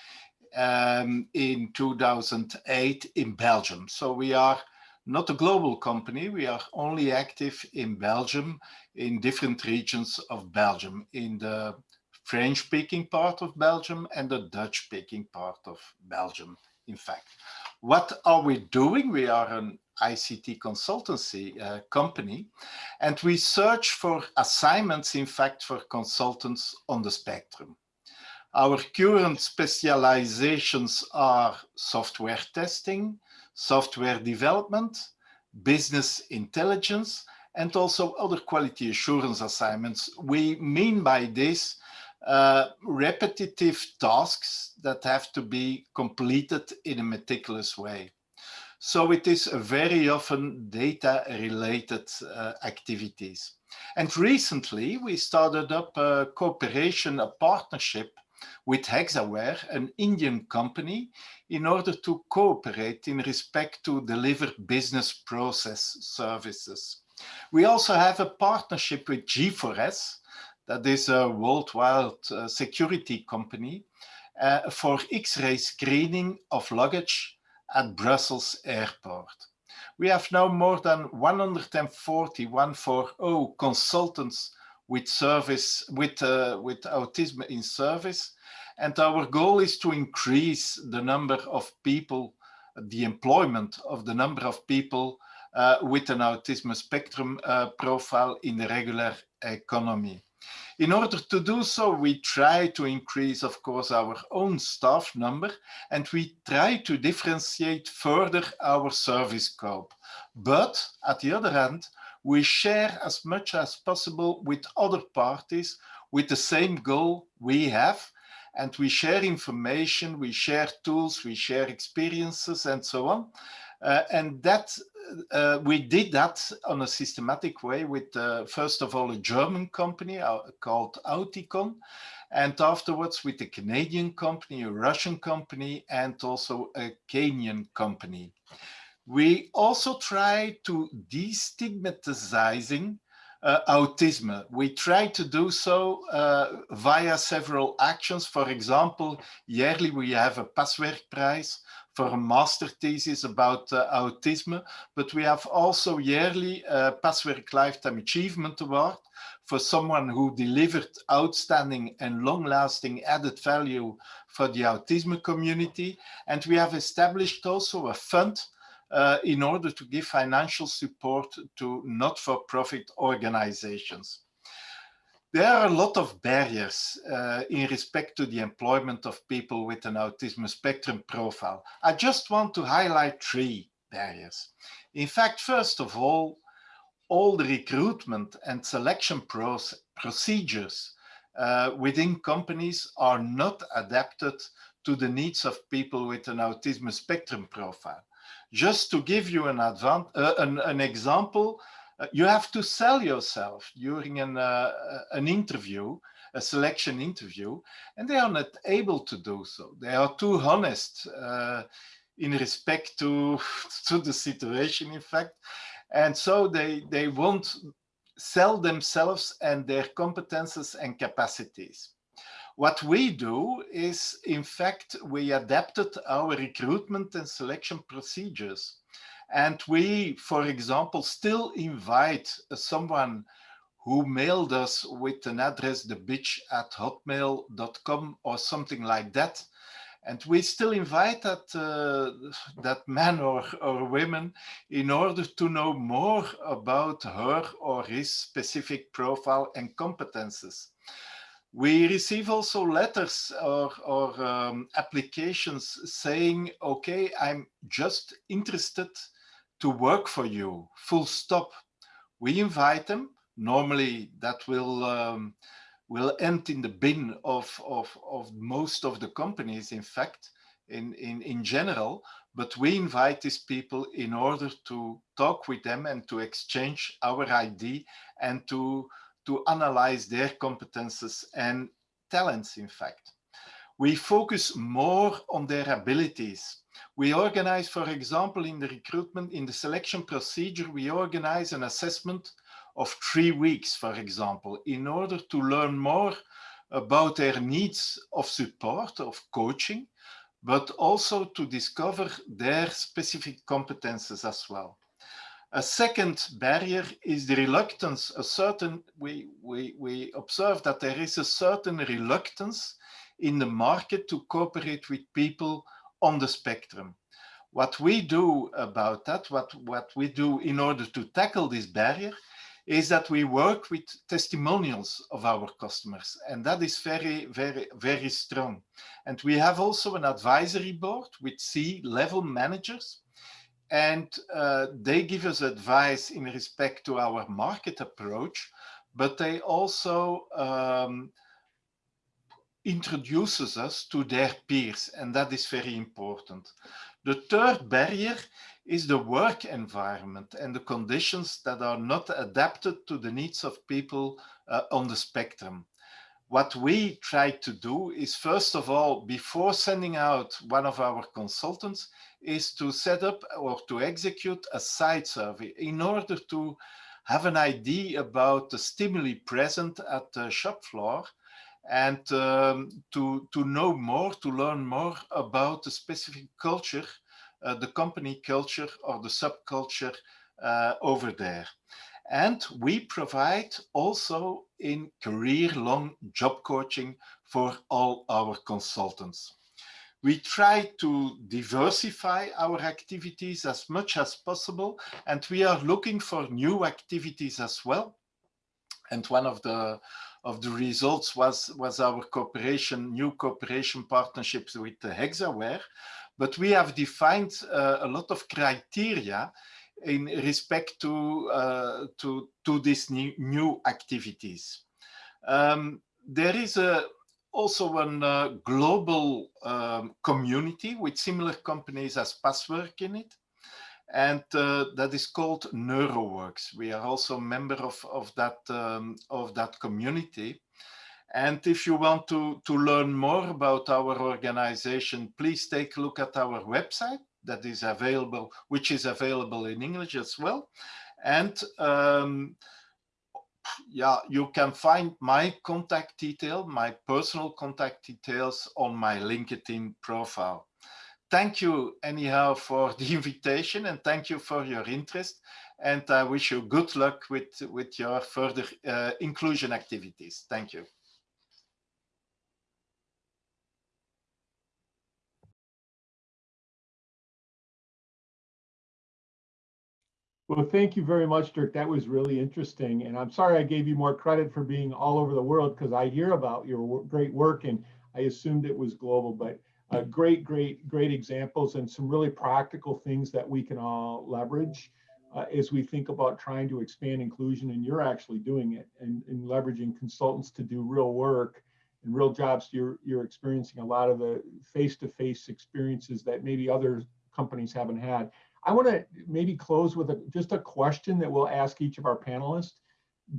um, in 2008 in Belgium. So we are not a global company. We are only active in Belgium, in different regions of Belgium, in the French-speaking part of Belgium and the Dutch-speaking part of Belgium, in fact. What are we doing? We are an ICT consultancy uh, company. And we search for assignments, in fact, for consultants on the spectrum. Our current specializations are software testing, software development, business intelligence, and also other quality assurance assignments. We mean by this uh, repetitive tasks that have to be completed in a meticulous way. So it is very often data related uh, activities. And recently we started up a cooperation, a partnership with Hexaware, an Indian company, in order to cooperate in respect to deliver business process services. We also have a partnership with G4S, that is a worldwide uh, security company, uh, for X-ray screening of luggage at Brussels airport. We have now more than 140, 140 consultants with service, with, uh, with autism in service. And our goal is to increase the number of people, the employment of the number of people uh, with an autism spectrum uh, profile in the regular economy. In order to do so, we try to increase, of course, our own staff number, and we try to differentiate further our service scope. But at the other hand, we share as much as possible with other parties with the same goal we have, and we share information, we share tools, we share experiences, and so on. Uh, and that uh, we did that on a systematic way with, uh, first of all, a German company uh, called Auticon, and afterwards with a Canadian company, a Russian company, and also a Kenyan company. We also try to destigmatizing uh, autism. We try to do so uh, via several actions. For example, yearly we have a Passwerk Prize for a master thesis about uh, autism, but we have also yearly a Passwerk Lifetime Achievement Award for someone who delivered outstanding and long-lasting added value for the autism community. And we have established also a fund uh, in order to give financial support to not-for-profit organizations. There are a lot of barriers uh, in respect to the employment of people with an autism spectrum profile. I just want to highlight three barriers. In fact, first of all, all the recruitment and selection procedures uh, within companies are not adapted to the needs of people with an autism spectrum profile. Just to give you an, uh, an, an example, uh, you have to sell yourself during an, uh, an interview, a selection interview, and they are not able to do so. They are too honest uh, in respect to, to the situation, in fact. And so they, they won't sell themselves and their competences and capacities. What we do is, in fact, we adapted our recruitment and selection procedures and we, for example, still invite someone who mailed us with an address, the bitch at hotmail.com or something like that. And we still invite that, uh, that man or, or women in order to know more about her or his specific profile and competences. We receive also letters or, or um, applications saying, okay, I'm just interested to work for you, full stop. We invite them. Normally that will um, will end in the bin of, of, of most of the companies, in fact, in, in, in general, but we invite these people in order to talk with them and to exchange our ID and to, to analyze their competences and talents, in fact. We focus more on their abilities we organize, for example, in the recruitment, in the selection procedure, we organize an assessment of three weeks, for example, in order to learn more about their needs of support, of coaching, but also to discover their specific competences as well. A second barrier is the reluctance, a certain, we, we, we observe that there is a certain reluctance in the market to cooperate with people on the spectrum. What we do about that, what, what we do in order to tackle this barrier is that we work with testimonials of our customers and that is very, very, very strong. And we have also an advisory board with C-level managers and uh, they give us advice in respect to our market approach, but they also um, introduces us to their peers and that is very important. The third barrier is the work environment and the conditions that are not adapted to the needs of people uh, on the spectrum. What we try to do is first of all, before sending out one of our consultants, is to set up or to execute a site survey in order to have an idea about the stimuli present at the shop floor and um, to, to know more, to learn more about the specific culture, uh, the company culture or the subculture uh, over there. And we provide also in career-long job coaching for all our consultants. We try to diversify our activities as much as possible, and we are looking for new activities as well. And one of the of the results was, was our cooperation, new cooperation partnerships with Hexaware. But we have defined uh, a lot of criteria in respect to, uh, to, to these new, new activities. Um, there is a, also a uh, global um, community with similar companies as Passwerk in it and uh, that is called NeuroWorks. We are also a member of, of, that, um, of that community. And if you want to, to learn more about our organization, please take a look at our website that is available, which is available in English as well. And um, yeah, you can find my contact detail, my personal contact details on my LinkedIn profile thank you anyhow for the invitation and thank you for your interest. And I wish you good luck with, with your further uh, inclusion activities. Thank you. Well, thank you very much, Dirk. That was really interesting. And I'm sorry I gave you more credit for being all over the world because I hear about your great work and I assumed it was global, but uh, great, great, great examples and some really practical things that we can all leverage uh, as we think about trying to expand inclusion. And you're actually doing it and, and leveraging consultants to do real work and real jobs. You're, you're experiencing a lot of the face-to-face -face experiences that maybe other companies haven't had. I want to maybe close with a, just a question that we'll ask each of our panelists.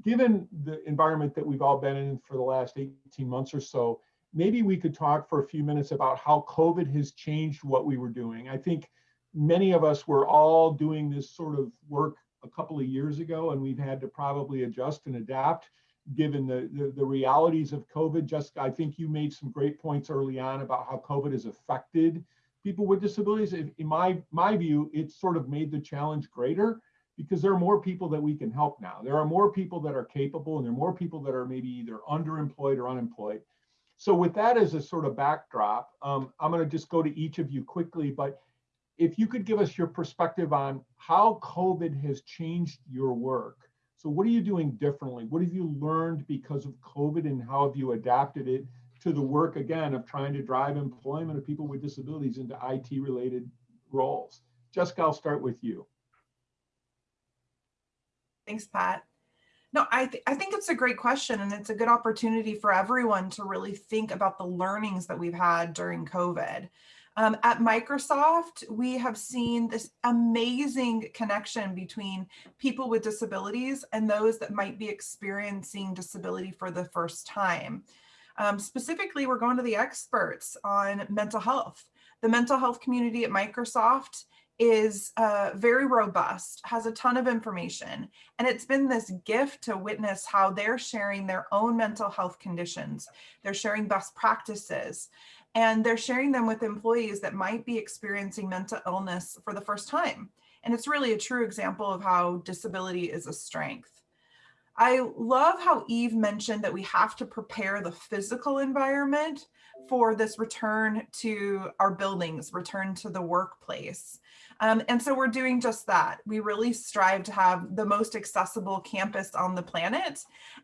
Given the environment that we've all been in for the last 18 months or so, maybe we could talk for a few minutes about how COVID has changed what we were doing. I think many of us were all doing this sort of work a couple of years ago, and we've had to probably adjust and adapt given the, the, the realities of COVID. Jessica, I think you made some great points early on about how COVID has affected people with disabilities. In my, my view, it's sort of made the challenge greater because there are more people that we can help now. There are more people that are capable and there are more people that are maybe either underemployed or unemployed. So with that as a sort of backdrop, um, I'm going to just go to each of you quickly, but if you could give us your perspective on how COVID has changed your work. So what are you doing differently? What have you learned because of COVID and how have you adapted it to the work again of trying to drive employment of people with disabilities into IT related roles? Jessica, I'll start with you. Thanks, Pat. No, I, th I think it's a great question and it's a good opportunity for everyone to really think about the learnings that we've had during COVID. Um, at Microsoft, we have seen this amazing connection between people with disabilities and those that might be experiencing disability for the first time. Um, specifically, we're going to the experts on mental health. The mental health community at Microsoft is uh, very robust, has a ton of information, and it's been this gift to witness how they're sharing their own mental health conditions. They're sharing best practices, and they're sharing them with employees that might be experiencing mental illness for the first time. And it's really a true example of how disability is a strength. I love how Yves mentioned that we have to prepare the physical environment for this return to our buildings, return to the workplace. Um, and so we're doing just that. We really strive to have the most accessible campus on the planet.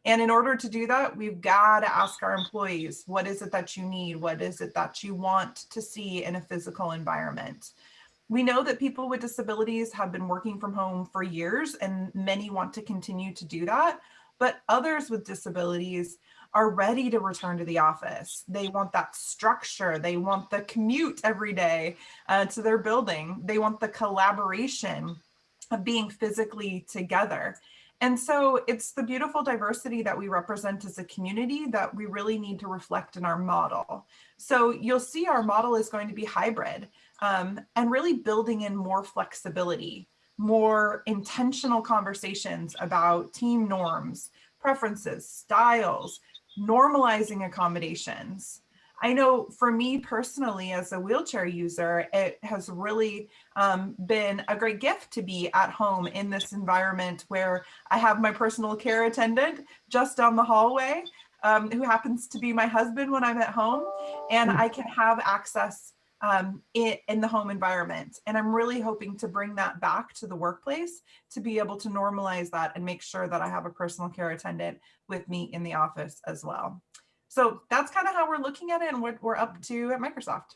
And in order to do that, we've got to ask our employees, what is it that you need? What is it that you want to see in a physical environment? We know that people with disabilities have been working from home for years and many want to continue to do that. But others with disabilities are ready to return to the office. They want that structure. They want the commute every day uh, to their building. They want the collaboration of being physically together. And so it's the beautiful diversity that we represent as a community that we really need to reflect in our model. So you'll see our model is going to be hybrid um, and really building in more flexibility, more intentional conversations about team norms, preferences, styles, normalizing accommodations. I know for me personally, as a wheelchair user, it has really um, been a great gift to be at home in this environment where I have my personal care attendant just down the hallway, um, who happens to be my husband when I'm at home, and I can have access um, in, in the home environment. And I'm really hoping to bring that back to the workplace to be able to normalize that and make sure that I have a personal care attendant with me in the office as well. So that's kind of how we're looking at it and what we're up to at Microsoft.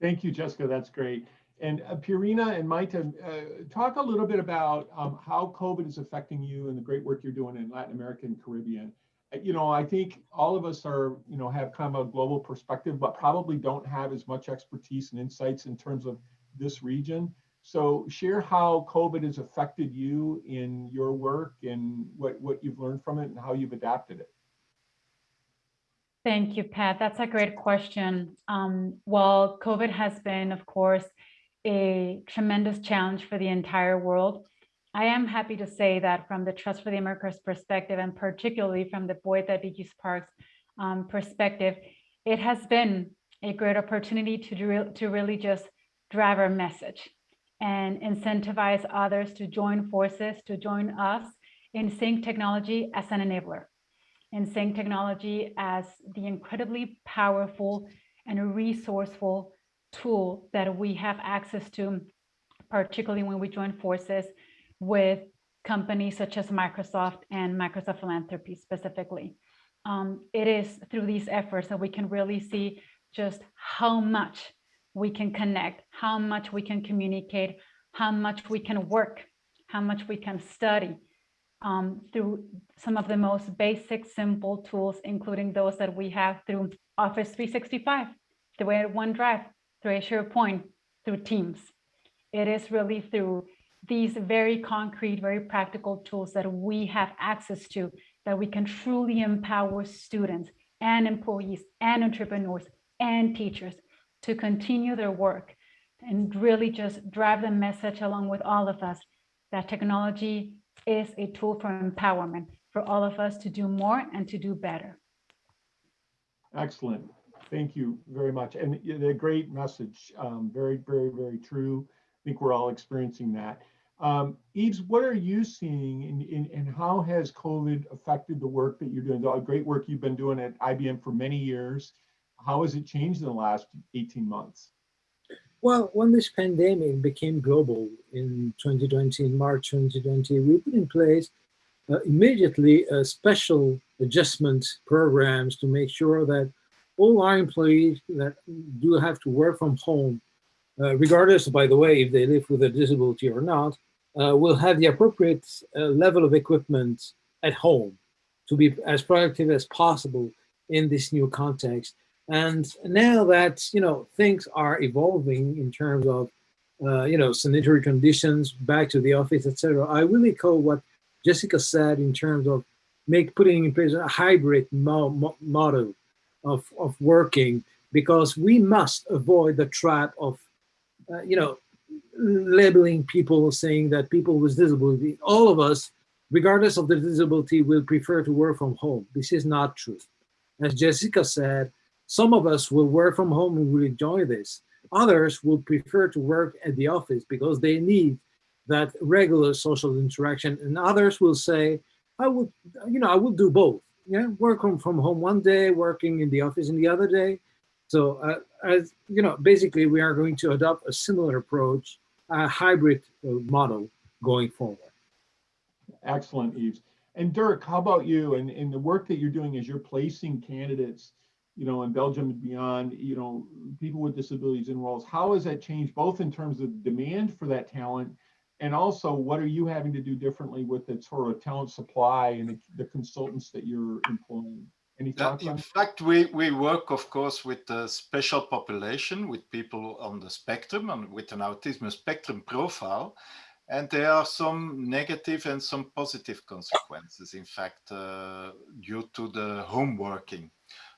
Thank you, Jessica. That's great. And uh, Pierina and Maite, uh, talk a little bit about um, how COVID is affecting you and the great work you're doing in Latin America and Caribbean you know, I think all of us are, you know, have kind of a global perspective, but probably don't have as much expertise and insights in terms of this region. So share how COVID has affected you in your work and what, what you've learned from it and how you've adapted it. Thank you, Pat. That's a great question. Um, well, COVID has been, of course, a tremendous challenge for the entire world. I am happy to say that from the Trust for the Americas perspective, and particularly from the Poeta DigiSparks um, perspective, it has been a great opportunity to, to really just drive our message and incentivize others to join forces, to join us in seeing technology as an enabler, in seeing technology as the incredibly powerful and resourceful tool that we have access to, particularly when we join forces with companies such as Microsoft and Microsoft Philanthropy specifically. Um, it is through these efforts that we can really see just how much we can connect, how much we can communicate, how much we can work, how much we can study um, through some of the most basic, simple tools, including those that we have through Office 365, through OneDrive, through SharePoint, through Teams. It is really through these very concrete, very practical tools that we have access to that we can truly empower students and employees and entrepreneurs and teachers to continue their work and really just drive the message along with all of us that technology is a tool for empowerment for all of us to do more and to do better. Excellent. Thank you very much. And a great message. Um, very, very, very true. I think we're all experiencing that. Um, Yves, what are you seeing in, in, and how has COVID affected the work that you're doing? The great work you've been doing at IBM for many years. How has it changed in the last 18 months? Well, when this pandemic became global in 2020, in March 2020, we put in place uh, immediately a special adjustment programs to make sure that all our employees that do have to work from home uh, regardless, by the way, if they live with a disability or not, uh, will have the appropriate uh, level of equipment at home to be as productive as possible in this new context. And now that, you know, things are evolving in terms of, uh, you know, sanitary conditions, back to the office, etc. I really call what Jessica said in terms of make putting in place a hybrid mo mo model of, of working because we must avoid the trap of uh, you know, labeling people saying that people with disability, all of us, regardless of the disability, will prefer to work from home. This is not true. As Jessica said, some of us will work from home and will enjoy this. Others will prefer to work at the office because they need that regular social interaction. And others will say, I would, you know, I would do both. Yeah, work from, home one day, working in the office in the other day. So, uh, as you know, basically, we are going to adopt a similar approach, a hybrid uh, model going forward. Excellent, Yves. And Dirk, how about you? And, and the work that you're doing is you're placing candidates, you know, in Belgium and beyond, you know, people with disabilities in roles. How has that changed both in terms of demand for that talent and also what are you having to do differently with the sort of talent supply and the, the consultants that you're employing? Any thoughts in fact, we, we work, of course, with a special population, with people on the spectrum and with an autism spectrum profile. And there are some negative and some positive consequences, in fact, uh, due to the home working.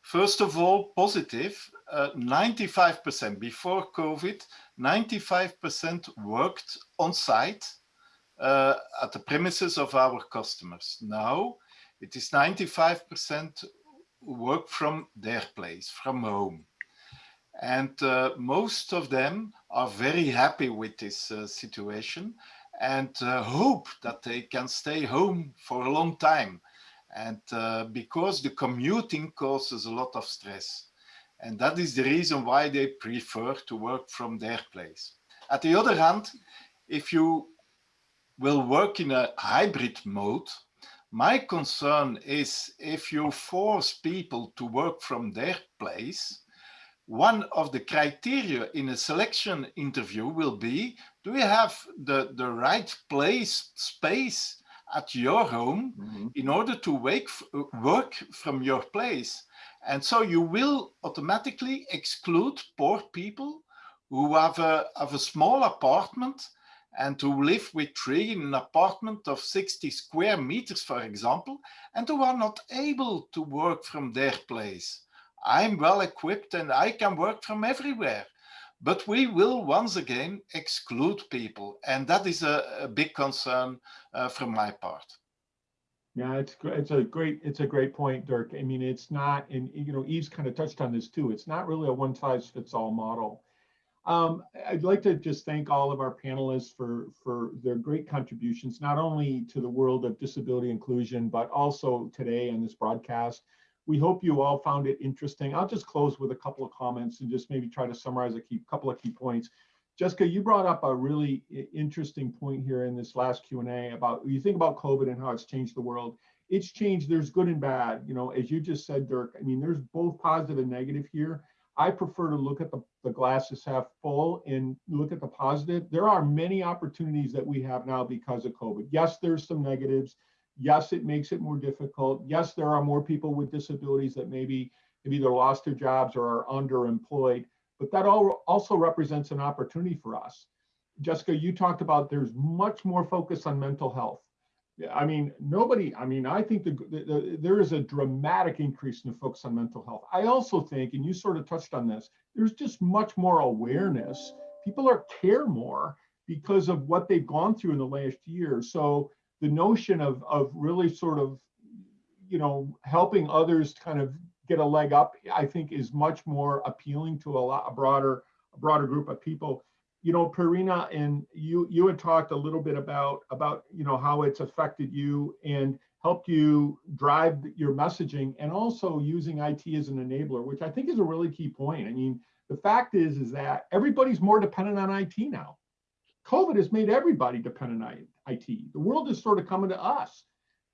First of all, positive, 95% uh, before COVID, 95% worked on site uh, at the premises of our customers. Now it is 95% work from their place, from home. And uh, most of them are very happy with this uh, situation and uh, hope that they can stay home for a long time. And uh, because the commuting causes a lot of stress. And that is the reason why they prefer to work from their place. At the other hand, if you will work in a hybrid mode, my concern is if you force people to work from their place, one of the criteria in a selection interview will be, do you have the, the right place, space at your home mm -hmm. in order to wake, work from your place? And so you will automatically exclude poor people who have a, have a small apartment and to live with three in an apartment of 60 square meters, for example, and who are not able to work from their place. I'm well equipped and I can work from everywhere. But we will once again exclude people. And that is a, a big concern uh, from my part. Yeah, it's it's a great it's a great point, Dirk. I mean, it's not, and you know, Yves's kind of touched on this too. It's not really a one size fits all model. Um, I'd like to just thank all of our panelists for for their great contributions, not only to the world of disability inclusion, but also today on this broadcast. We hope you all found it interesting. I'll just close with a couple of comments and just maybe try to summarize a key, couple of key points. Jessica, you brought up a really interesting point here in this last Q&A about, you think about COVID and how it's changed the world. It's changed, there's good and bad. You know, as you just said, Dirk, I mean, there's both positive and negative here. I prefer to look at the, the glasses half full and look at the positive. There are many opportunities that we have now because of COVID. Yes, there's some negatives. Yes, it makes it more difficult. Yes, there are more people with disabilities that maybe have either lost their jobs or are underemployed but that all also represents an opportunity for us. Jessica, you talked about there's much more focus on mental health. I mean, nobody, I mean, I think the, the, the, there is a dramatic increase in the focus on mental health. I also think, and you sort of touched on this, there's just much more awareness. People are care more because of what they've gone through in the last year. So the notion of, of really sort of, you know, helping others kind of get a leg up, I think is much more appealing to a lot a broader a broader group of people. You know, Pierina, and you you had talked a little bit about about you know how it's affected you and helped you drive your messaging and also using IT as an enabler, which I think is a really key point. I mean, the fact is is that everybody's more dependent on IT now. COVID has made everybody dependent on IT. The world is sort of coming to us.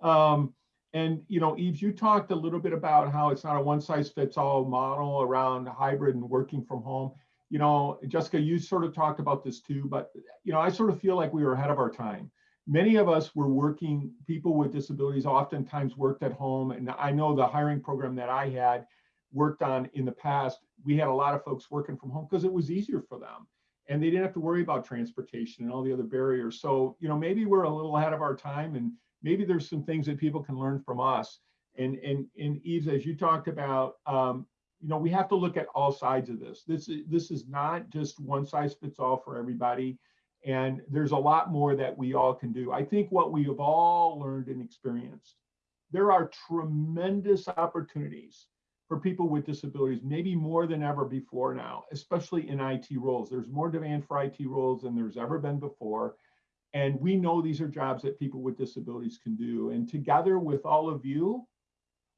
Um, and you know, Yves, you talked a little bit about how it's not a one size fits all model around hybrid and working from home. You know, Jessica, you sort of talked about this too, but you know, I sort of feel like we were ahead of our time. Many of us were working, people with disabilities oftentimes worked at home. And I know the hiring program that I had worked on in the past, we had a lot of folks working from home because it was easier for them and they didn't have to worry about transportation and all the other barriers. So, you know, maybe we're a little ahead of our time and maybe there's some things that people can learn from us. And and and Yves, as you talked about, um, you know, we have to look at all sides of this. This is this is not just one size fits all for everybody. And there's a lot more that we all can do. I think what we have all learned and experienced, there are tremendous opportunities for people with disabilities, maybe more than ever before now, especially in IT roles. There's more demand for IT roles than there's ever been before And we know these are jobs that people with disabilities can do. And together with all of you,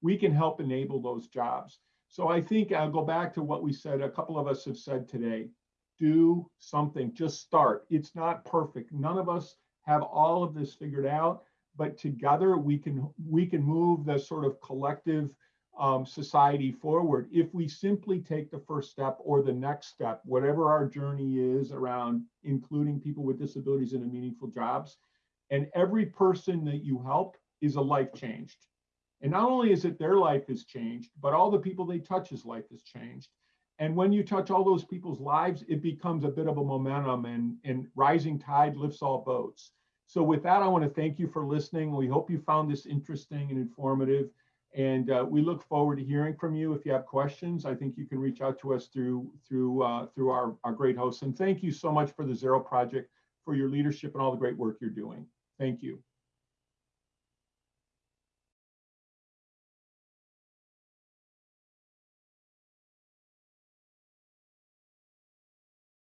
we can help enable those jobs. So I think I'll go back to what we said, a couple of us have said today. Do something, just start. It's not perfect. None of us have all of this figured out, but together we can we can move the sort of collective um, society forward if we simply take the first step or the next step, whatever our journey is around including people with disabilities into meaningful jobs. And every person that you help is a life changed. And not only is it their life is changed, but all the people they touch's life is changed. And when you touch all those people's lives, it becomes a bit of a momentum and, and rising tide lifts all boats. So with that, I want to thank you for listening. We hope you found this interesting and informative. And uh, we look forward to hearing from you. If you have questions, I think you can reach out to us through through uh, through our, our great hosts. And thank you so much for the Zero Project, for your leadership and all the great work you're doing. Thank you.